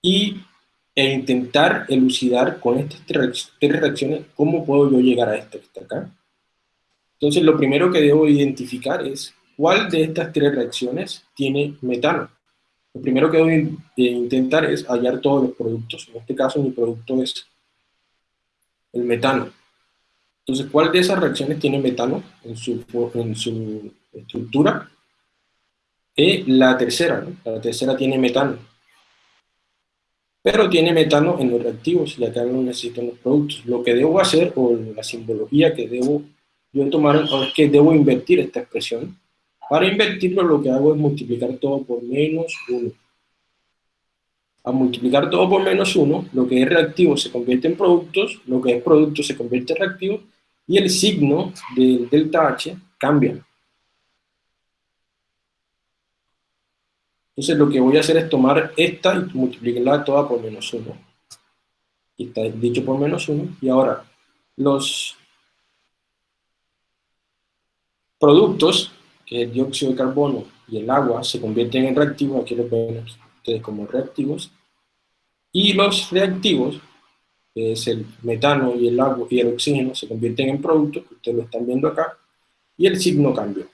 Speaker 1: y e intentar elucidar con estas tres reacciones cómo puedo yo llegar a esta que está acá. Entonces lo primero que debo identificar es cuál de estas tres reacciones tiene metano. Lo primero que debo intentar es hallar todos los productos. En este caso mi producto es el metano. Entonces, ¿cuál de esas reacciones tiene metano en su, en su estructura? Y la tercera, la tercera tiene metano pero tiene metano en los reactivos y acá no necesito los productos. Lo que debo hacer, o la simbología que debo yo tomar, es que debo invertir esta expresión. Para invertirlo lo que hago es multiplicar todo por menos 1. A multiplicar todo por menos 1, lo que es reactivo se convierte en productos, lo que es producto se convierte en reactivo, y el signo del delta H cambia. Entonces lo que voy a hacer es tomar esta y multiplicarla toda por menos 1. Y está dicho por menos 1. Y ahora, los productos, que el dióxido de carbono y el agua, se convierten en reactivos, aquí los ven ustedes como reactivos, y los reactivos, que es el metano y el agua y el oxígeno, se convierten en productos, ustedes lo están viendo acá, y el signo cambió.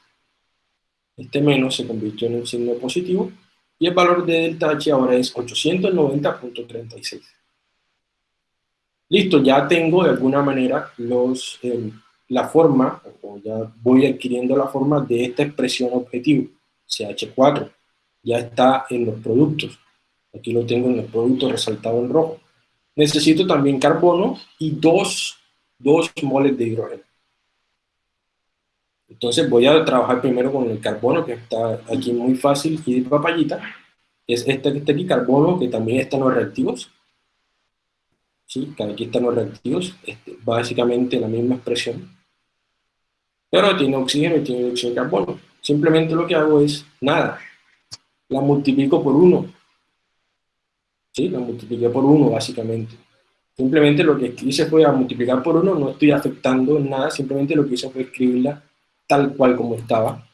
Speaker 1: Este menos se convirtió en un signo positivo, y el valor de delta H ahora es 890.36. Listo, ya tengo de alguna manera los, eh, la forma, o ya voy adquiriendo la forma de esta expresión objetivo, CH4, ya está en los productos, aquí lo tengo en el producto resaltado en rojo. Necesito también carbono y dos, dos moles de hidrógeno. Entonces voy a trabajar primero con el carbono, que está aquí muy fácil y de papayita. Es este que está aquí, carbono, que también está en los reactivos. ¿Sí? Aquí están los reactivos, este, básicamente la misma expresión. Pero tiene oxígeno y tiene dióxido de carbono. Simplemente lo que hago es, nada, la multiplico por 1. ¿Sí? La multipliqué por 1, básicamente. Simplemente lo que hice fue a multiplicar por 1, no estoy afectando nada, simplemente lo que hice fue escribirla tal cual como estaba.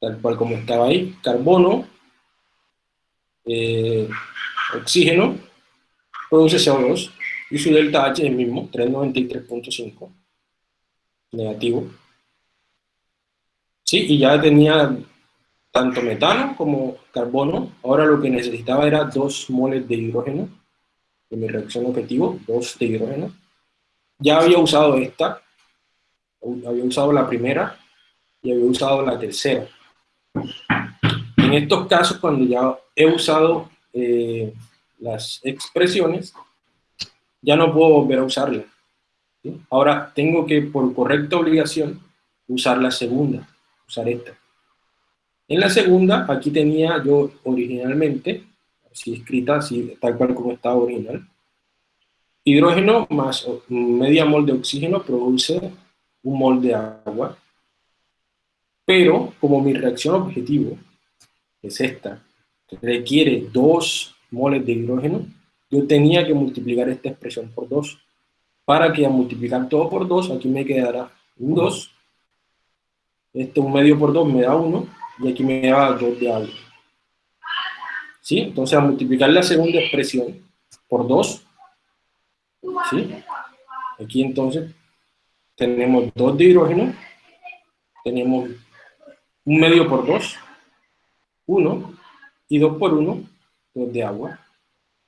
Speaker 1: Tal cual como estaba ahí. Carbono, eh, oxígeno, produce CO2, y su delta H es el mismo, 393.5, negativo. Sí, y ya tenía tanto metano como carbono, ahora lo que necesitaba era 2 moles de hidrógeno, de mi reacción objetivo, 2 de hidrógeno. Ya había usado esta, había usado la primera y había usado la tercera. En estos casos, cuando ya he usado eh, las expresiones, ya no puedo volver a usarla. Ahora tengo que, por correcta obligación, usar la segunda, usar esta. En la segunda, aquí tenía yo originalmente, así escrita, así, tal cual como estaba original, hidrógeno más media mol de oxígeno produce un mol de agua, pero como mi reacción objetivo es esta, requiere dos moles de hidrógeno, yo tenía que multiplicar esta expresión por 2, para que al multiplicar todo por 2, aquí me quedará un 2, este un medio por 2 me da 1, y aquí me da 2 de agua. ¿Sí? Entonces, al multiplicar la segunda expresión por 2, ¿sí? Aquí entonces tenemos 2 de hidrógeno, tenemos un medio por 2, 1, y 2 por 1, 2 de agua.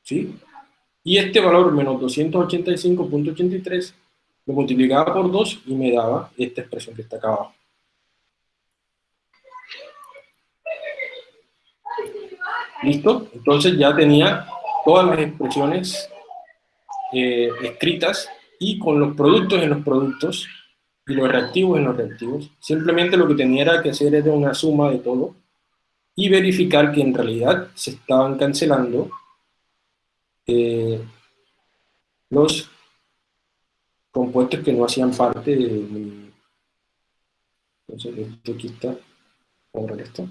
Speaker 1: ¿Sí? Y este valor, menos 285.83, lo multiplicaba por 2 y me daba esta expresión que está acá abajo. ¿Listo? Entonces ya tenía todas las expresiones eh, escritas y con los productos en los productos y los reactivos en los reactivos. Simplemente lo que tenía que hacer era una suma de todo y verificar que en realidad se estaban cancelando eh, los compuestos que no hacían parte de. Entonces esto aquí está, ahora listo.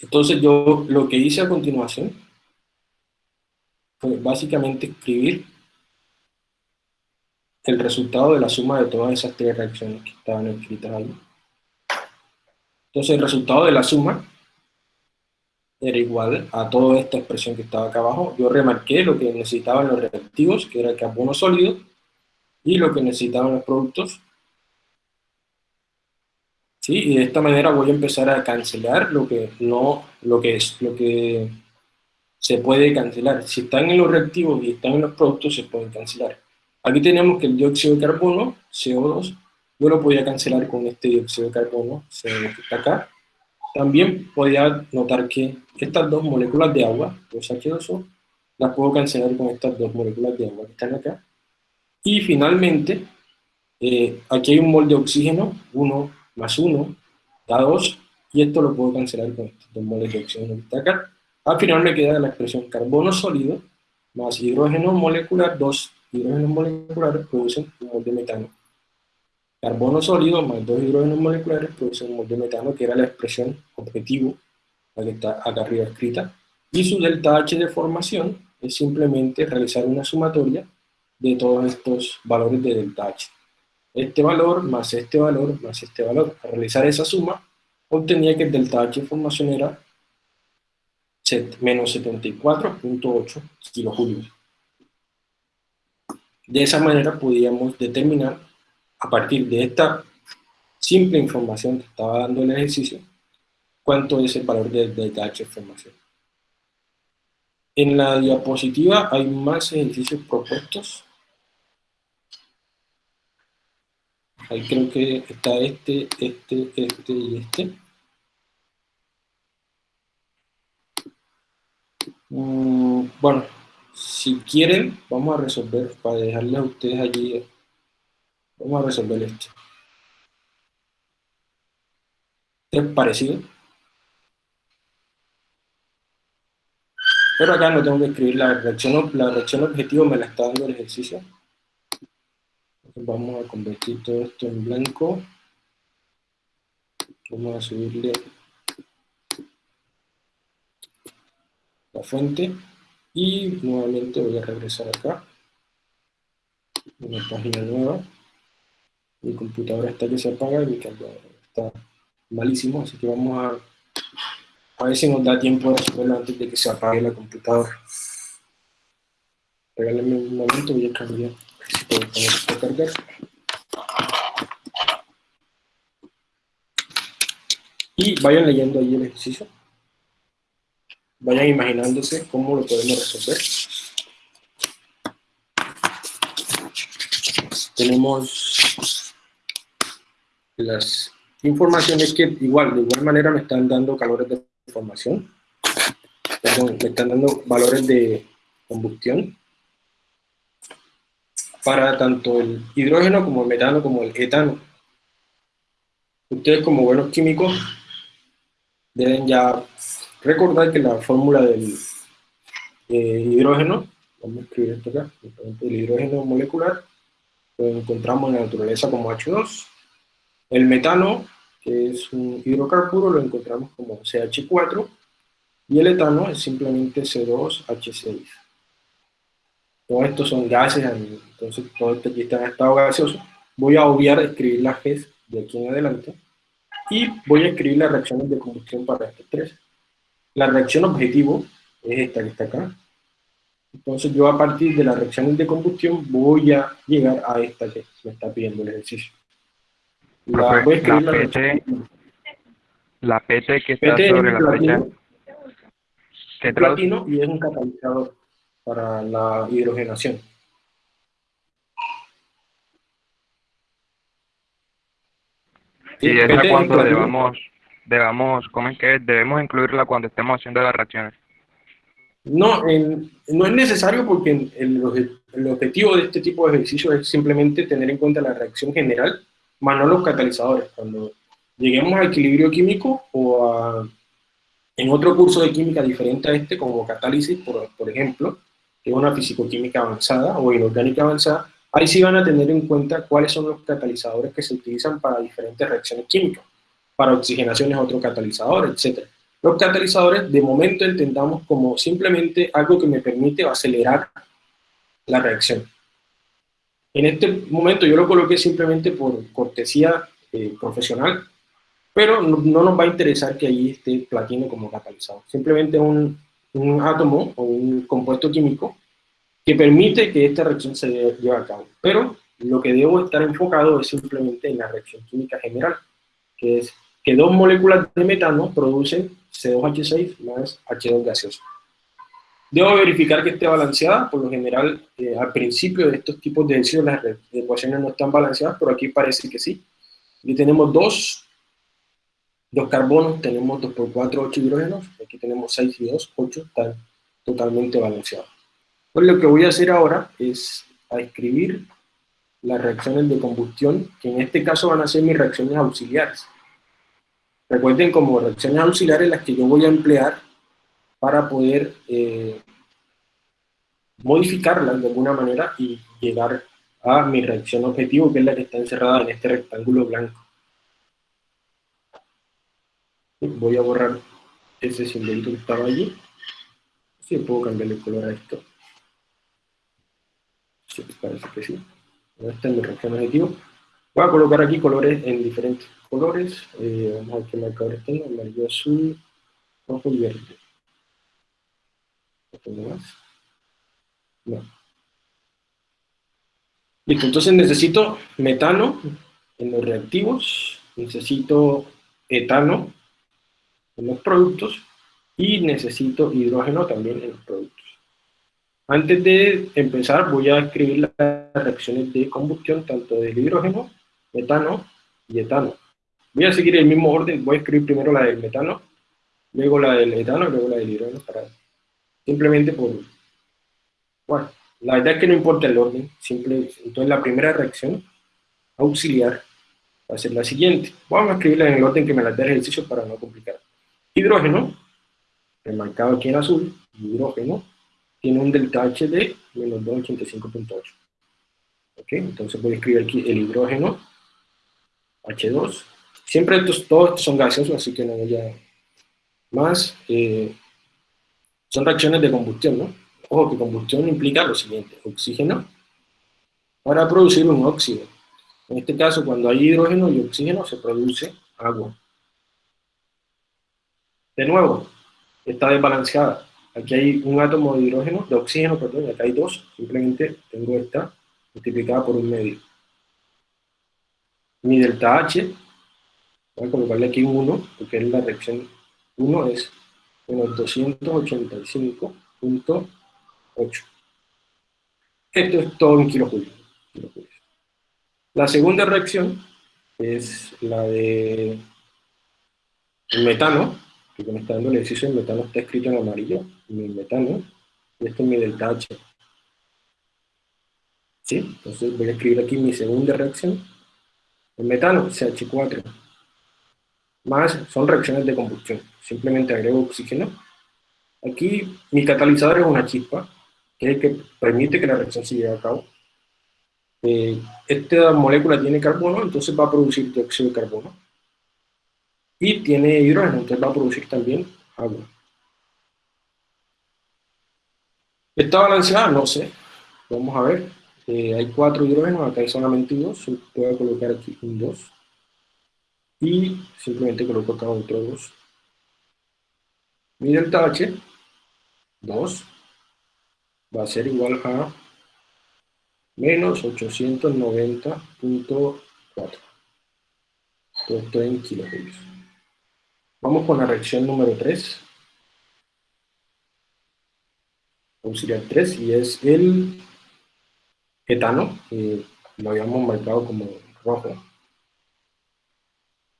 Speaker 1: Entonces yo lo que hice a continuación fue básicamente escribir el resultado de la suma de todas esas tres reacciones que estaban escritas ahí. Entonces el resultado de la suma era igual a toda esta expresión que estaba acá abajo. Yo remarqué lo que necesitaban los reactivos, que era el carbono sólido, y lo que necesitaban los productos, ¿sí? Y de esta manera voy a empezar a cancelar lo que no, lo que es, lo que se puede cancelar. Si están en los reactivos y están en los productos, se pueden cancelar. Aquí tenemos que el dióxido de carbono, CO2, yo lo podía cancelar con este dióxido de carbono, CO2 que está acá. También podía notar que estas dos moléculas de agua, los H2O, las puedo cancelar con estas dos moléculas de agua que están acá. Y finalmente, eh, aquí hay un mol de oxígeno, 1 más 1 da 2, y esto lo puedo cancelar con estos dos moles de oxígeno que está acá. Al final me queda la expresión carbono sólido más hidrógeno molecular, 2 hidrógenos moleculares producen un mol de metano. Carbono sólido más dos hidrógenos moleculares producen un mol de metano, que era la expresión objetivo, la que está acá arriba escrita. Y su delta H de formación es simplemente realizar una sumatoria de todos estos valores de delta H este valor más este valor más este valor. Al realizar esa suma, obtenía que el delta H de formación era menos 74.8 kilojulios. De esa manera podíamos determinar, a partir de esta simple información que estaba dando el ejercicio, cuánto es el valor de formación. En la diapositiva hay más ejercicios propuestos Ahí creo que está este, este, este y este. Mm, bueno, si quieren, vamos a resolver, para dejarles a ustedes allí, vamos a resolver esto. Es parecido. Pero acá no tengo que escribir la reacción, la reacción objetivo, me la está dando el ejercicio vamos a convertir todo esto en blanco. Vamos a subirle la fuente. Y nuevamente voy a regresar acá. Una página nueva. Mi computadora está que se apaga y mi cargador está malísimo, así que vamos a a ver si nos da tiempo de resolverlo antes de que se apague la computadora. Regálenme un momento, voy a cambiar. Si puedo cargar. Y vayan leyendo ahí el ejercicio. Vayan imaginándose cómo lo podemos resolver. Tenemos las informaciones que igual, de igual manera me están dando calores de formación. Perdón, me están dando valores de combustión para tanto el hidrógeno como el metano como el etano. Ustedes como buenos químicos deben ya recordar que la fórmula del eh, hidrógeno, vamos a escribir esto acá, el hidrógeno molecular, lo encontramos en la naturaleza como H2. El metano que es un hidrocarburo, lo encontramos como CH4, y el etano es simplemente C2H6. Todos estos son gases, entonces todo esto aquí está en estado gaseoso. Voy a obviar escribir las Gs de aquí en adelante, y voy a escribir las reacciones de combustión para estos tres. La reacción objetivo es esta que está acá. Entonces yo a partir de las reacciones de combustión voy a llegar a esta que me está pidiendo el ejercicio.
Speaker 2: La, PT, la PT que está sobre la fecha.
Speaker 1: ¿Qué platino y es un catalizador para la hidrogenación.
Speaker 2: ¿Y esa cuando debamos, debamos, cómo que debemos incluirla cuando estemos haciendo las reacciones?
Speaker 1: No, no es necesario porque el, el objetivo de este tipo de ejercicio es simplemente tener en cuenta la reacción general más no los catalizadores. Cuando lleguemos a equilibrio químico o a, en otro curso de química diferente a este, como catálisis, por, por ejemplo, que es una fisicoquímica avanzada o inorgánica avanzada, ahí sí van a tener en cuenta cuáles son los catalizadores que se utilizan para diferentes reacciones químicas. Para oxigenación es otro catalizador, etc. Los catalizadores, de momento entendamos como simplemente algo que me permite acelerar la reacción. En este momento yo lo coloqué simplemente por cortesía eh, profesional, pero no, nos va a interesar que ahí esté platino como catalizador. Simplemente un, un átomo o un compuesto químico que permite que esta reacción se lleve a cabo. Pero lo que debo estar enfocado es simplemente en la reacción química general, que es que dos moléculas de metano producen C2H6 más H2 gaseoso. Debo verificar que esté balanceada, por lo general eh, al principio de estos tipos de ejercicios las ecuaciones no están balanceadas, pero aquí parece que sí. Aquí tenemos dos, dos carbonos, tenemos 2 por 4, 8 hidrógenos, aquí tenemos 6 y 2, 8, están totalmente balanceados. Pues lo que voy a hacer ahora es a escribir las reacciones de combustión, que en este caso van a ser mis reacciones auxiliares. Recuerden como reacciones auxiliares las que yo voy a emplear para poder eh, modificarla de alguna manera y llegar a mi reacción objetivo, que es la que está encerrada en este rectángulo blanco. Voy a borrar ese simbolito que estaba allí. Si puedo cambiarle el color a esto. Sí, parece que sí. Esta es mi reacción objetivo. Voy a colocar aquí colores en diferentes colores. Eh, vamos a ver qué marcadores tengo. Amarillo, azul, rojo y verde más? No. Listo, entonces necesito metano en los reactivos, necesito etano en los productos y necesito hidrógeno también en los productos. Antes de empezar voy a escribir las reacciones de combustión tanto del hidrógeno, metano y etano. Voy a seguir el mismo orden, voy a escribir primero la del metano, luego la del etano y luego la del hidrógeno simplemente por, bueno, la verdad es que no importa el orden, simple, entonces la primera reacción auxiliar va a ser la siguiente. Vamos a escribirla en el orden que me la dé el ejercicio para no complicar. Hidrógeno, remarcado aquí en azul, hidrógeno, tiene un delta H de menos 285.8. ¿Ok? Entonces voy a escribir aquí el hidrógeno, H2. Siempre estos, todos son gaseosos, así que no voy a... Más, eh, son reacciones de combustión, ¿no? Ojo que combustión implica lo siguiente, oxígeno para producir un óxido. En este caso, cuando hay hidrógeno y oxígeno, se produce agua. De nuevo, está desbalanceada. Aquí hay un átomo de hidrógeno, de oxígeno, perdón, acá hay dos. Simplemente tengo esta multiplicada por un medio. Mi delta H, voy a colocarle aquí un 1, porque es la reacción 1 es menos 285.8. Esto es todo en kilojulios. La segunda reacción es la de metano, que me está dando el ejercicio, el metano está escrito en amarillo, mi metano, y este es mi delta H. ¿Sí? Entonces voy a escribir aquí mi segunda reacción, el metano, CH4, más son reacciones de combustión, simplemente agrego oxígeno. Aquí mi catalizador es una chispa, que es el que permite que la reacción se lleve a cabo. Eh, esta molécula tiene carbono, entonces va a producir dióxido de carbono y tiene hidrógeno, entonces va a producir también agua. ¿Está balanceada? No sé. Vamos a ver. Eh, hay cuatro hidrógenos, acá hay solamente dos. A colocar aquí un 2. Y simplemente coloco acá otro 2. Mi delta H, 2, va a ser igual a menos 890.4. Esto en kilojulios. Vamos con la reacción número 3. Auxiliar 3, y es el etano, lo habíamos marcado como rojo.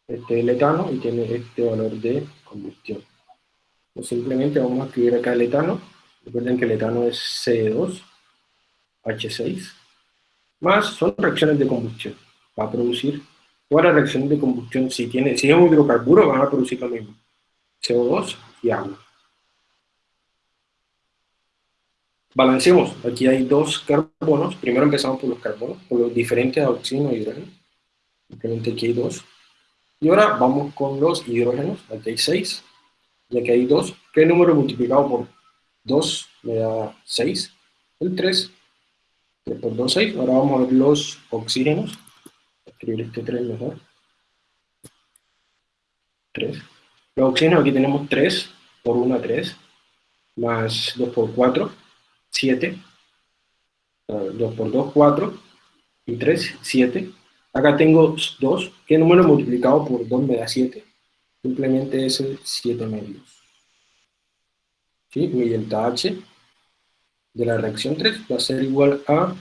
Speaker 1: Este es el etano y tiene este valor de combustión. Simplemente vamos a escribir acá el etano. Recuerden que el etano es C2, H6, más son reacciones de combustión. Va a producir Todas las reacciones de combustión, si, tiene, si es un hidrocarburo, van a producir lo mismo. CO2 y agua. Balanceemos. Aquí hay dos carbonos. Primero empezamos por los carbonos, por los diferentes a oxígeno y hidrógeno. Simplemente aquí hay dos. Y ahora vamos con los hidrógenos. Aquí hay seis. Y aquí hay dos. ¿Qué número multiplicado por 2 me da 6? El 3. 3 por 2, 6. Ahora vamos a ver los oxígenos escribir este 3 mejor. 3. Los oxígenos aquí tenemos 3 por 1, 3, más 2 por 4, 7, 2 por 2, 4, y 3, 7. Acá tengo 2, ¿qué número multiplicado por 2 me da 7? Simplemente es 7 medios. ¿Sí? Mi delta H de la reacción 3 va a ser igual a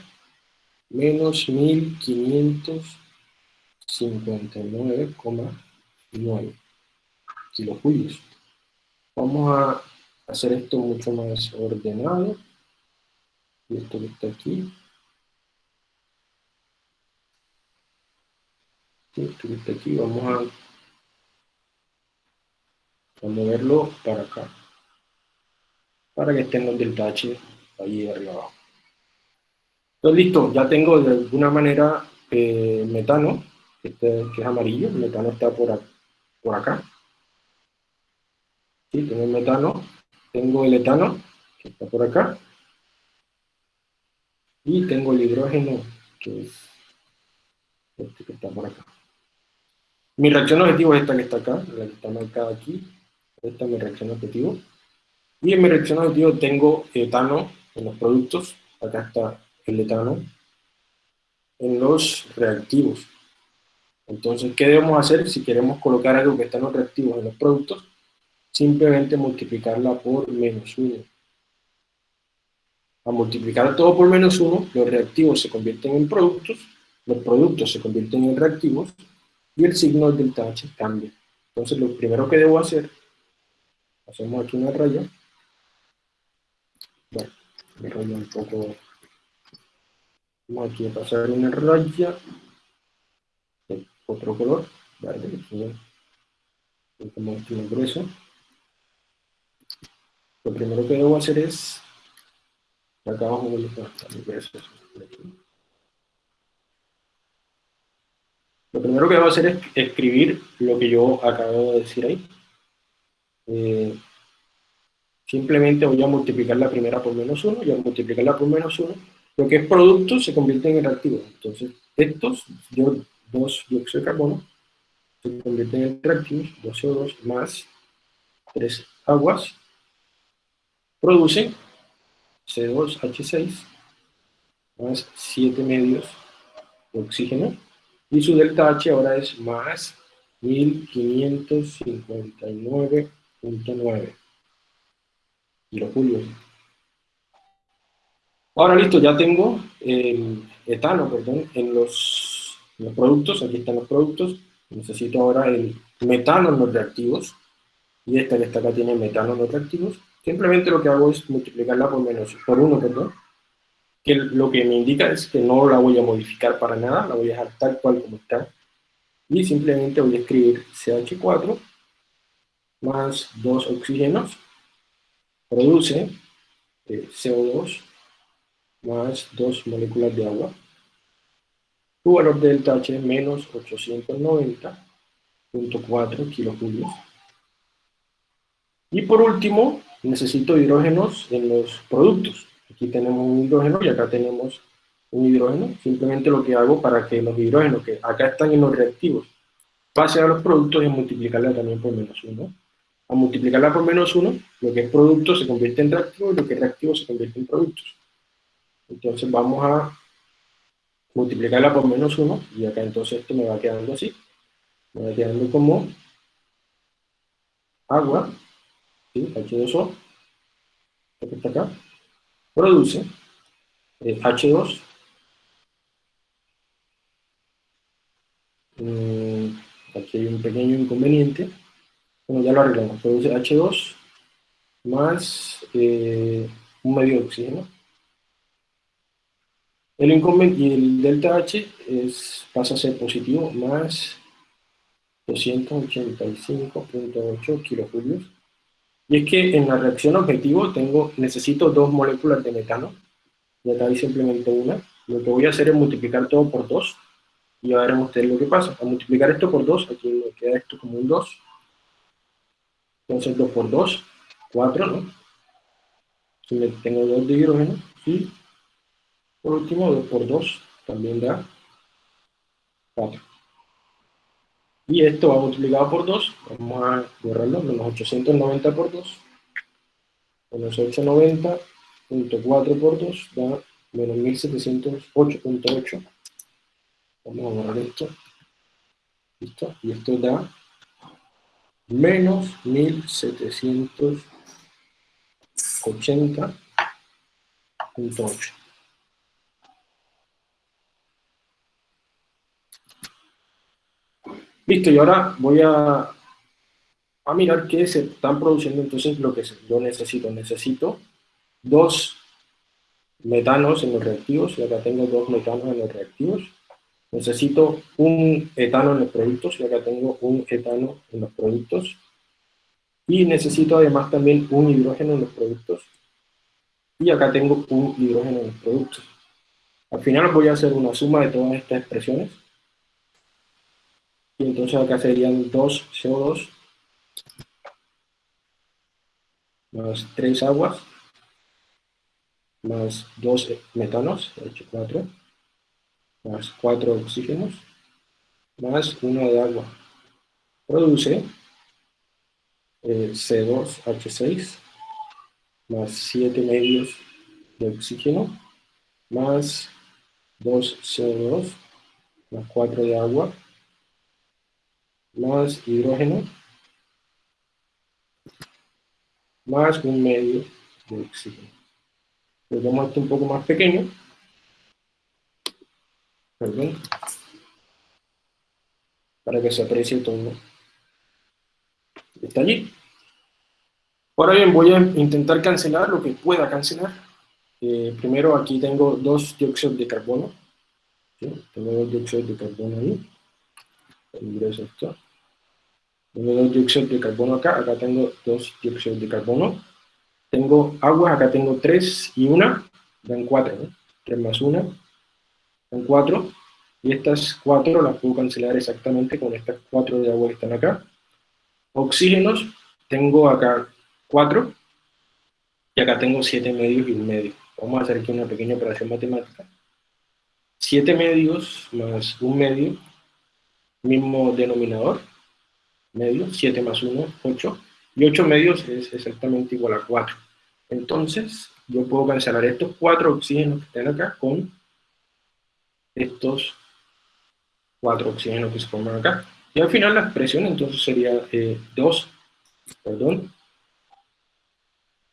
Speaker 1: menos 1500 59,9 kilojulios. Vamos a hacer esto mucho más ordenado. Y esto que está aquí. Esto que está aquí, vamos a, moverlo para acá. Para que estén los delta H ahí arriba abajo. Entonces listo, ya tengo de alguna manera eh, metano este, que es amarillo, el metano está por, por acá. Sí, tengo el metano, tengo el etano, que está por acá, y tengo el hidrógeno, que es este que está por acá. Mi reacción objetivo es esta que está acá, la que está marcada aquí, esta es mi reacción objetivo. Y en mi reacción objetivo tengo etano en los productos, acá está el etano, en los reactivos. Entonces, ¿qué debemos hacer si queremos colocar algo que está en los reactivos en los productos? Simplemente multiplicarla por menos 1. A multiplicar todo por menos 1, los reactivos se convierten en productos, los productos se convierten en reactivos, y el signo del H cambia. Entonces, lo primero que debo hacer, hacemos aquí una raya, bueno, me un poco, vamos aquí a pasar una raya, otro color, verde, como este grueso. Lo primero que debo hacer es, acá abajo voy a. Lo primero que debo hacer es escribir lo que yo acabo de decir ahí. Eh, simplemente voy a multiplicar la primera por menos 1, y al multiplicarla por menos 1, lo que es producto se convierte en reactivo. Entonces, estos dos dióxido de carbono se convierten en reactivos, 2 CO2 más 3 aguas, producen C2H6 más 7 medios de oxígeno, y su delta H ahora es más 1559.9 kilojulios. Ahora listo, ya tengo el etano, perdón, en los, los productos, aquí están los productos, necesito ahora el metano en los reactivos, y esta que está acá tiene metano en los reactivos, simplemente lo que hago es multiplicarla por menos, por 1, perdón, que lo que me indica es que no la voy a modificar para nada, la voy a dejar tal cual como está, y simplemente voy a escribir CH4 más dos oxígenos, produce eh, CO2 más dos moléculas de agua, su valor de delta H menos 890.4 kilojulios. Y por último, necesito hidrógenos en los productos. Aquí tenemos un hidrógeno y acá tenemos un hidrógeno. Simplemente lo que hago para que los hidrógenos que acá están en los reactivos pasen a los productos es multiplicarla también por menos 1. A multiplicarla por menos 1, lo que es producto se convierte en reactivo y lo que es reactivo se convierte en productos. Entonces vamos a multiplicarla por menos 1 y acá entonces esto me va quedando así. Me va quedando como agua, H2O, que está acá, produce eh, H2, mm, aquí hay un pequeño inconveniente, bueno, ya lo arreglamos, produce H2 más eh, un medio de oxígeno. El inconveniente, y el delta H es, pasa a ser positivo, más 285.8 kilojulios y es que en la reacción objetivo tengo, necesito dos moléculas de metano, y acá hay simplemente una. Lo que voy a hacer es multiplicar todo por 2, y ya verán ustedes lo que pasa. Al multiplicar esto por 2, aquí me queda esto como un 2. Entonces 2 por 2, 4, ¿no? Entonces tengo 2 de hidrógeno, y por último 2 por 2 también da 4. Y esto va multiplicado por 2, vamos a borrarlo, menos 890 por 2, menos 890.4 por 2 da menos 1708.8. Vamos a borrar esto. ¿Listo? Y esto da menos 1780.8. Listo, y ahora voy a, a mirar qué se están produciendo entonces lo que yo necesito. Necesito dos metanos en los reactivos, y acá tengo dos metanos en los reactivos. Necesito un etano en los productos, y acá tengo un etano en los productos. Y necesito además también un hidrógeno en los productos. Y acá tengo un hidrógeno en los productos. Al final voy a hacer una suma de todas estas expresiones y entonces acá serían 2 CO2 más 3 aguas. Más 2 metanos, H4, más 4 oxígenos, más 1 de agua. Produce eh, C2H6 más 7 medios de oxígeno, más 2 CO2, más 4 de agua, más hidrógeno, más un medio de oxígeno. Lo esto un poco más pequeño. Perdón. Para que se aprecie todo. Está allí. Ahora bien, voy a intentar cancelar lo que pueda cancelar. Eh, primero aquí tengo dos dióxidos de carbono. Tengo dos dióxidos de carbono ahí. Ingreso esto. Tengo dos dióxidos de carbono acá, acá tengo dos dióxidos de carbono. Tengo agua, acá tengo tres y una, dan cuatro, ¿no? Tres más una, dan cuatro. Y estas cuatro las puedo cancelar exactamente con estas cuatro de agua que están acá. Oxígenos, tengo acá cuatro. Y acá tengo 7 medios y un medio. Vamos a hacer aquí una pequeña operación matemática. 7 medios más un medio, mismo denominador, medio, 7 más 1, 8. Y 8 medios es exactamente igual a 4. Entonces, yo puedo cancelar estos 4 oxígenos que están acá con estos 4 oxígenos que se forman acá. Y al final la expresión entonces sería 2, eh, perdón,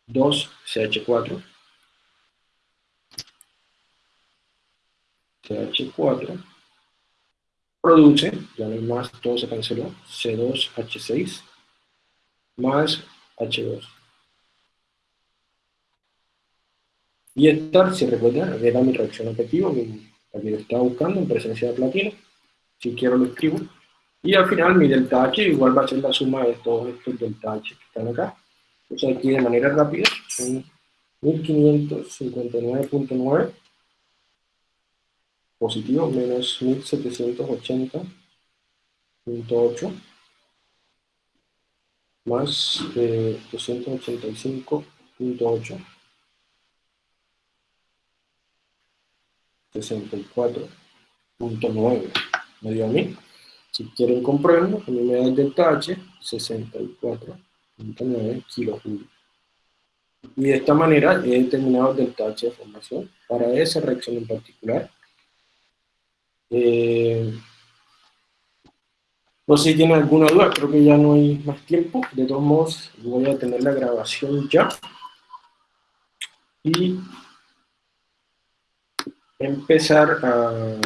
Speaker 1: 2CH4 CH4 produce, ya no hay más, todo se canceló, C2H6 más H2. Y esta, si recuerdan, era mi reacción objetiva, la que estaba buscando en presencia de platino. Si quiero lo escribo. Y al final mi delta H igual va a ser la suma de todos estos delta H que están acá. Entonces aquí de manera rápida son 1559.9 positivo menos 1780.8 más 285.8 64.9 me dio a mí si quieren comprarlo, a mí me da el delta H 64.9 kilojulios y de esta manera he determinado el H de formación. Para esa reacción en particular eh, no sé si tienen alguna duda, creo que ya no hay más tiempo. De todos modos, voy a tener la grabación ya. Y empezar a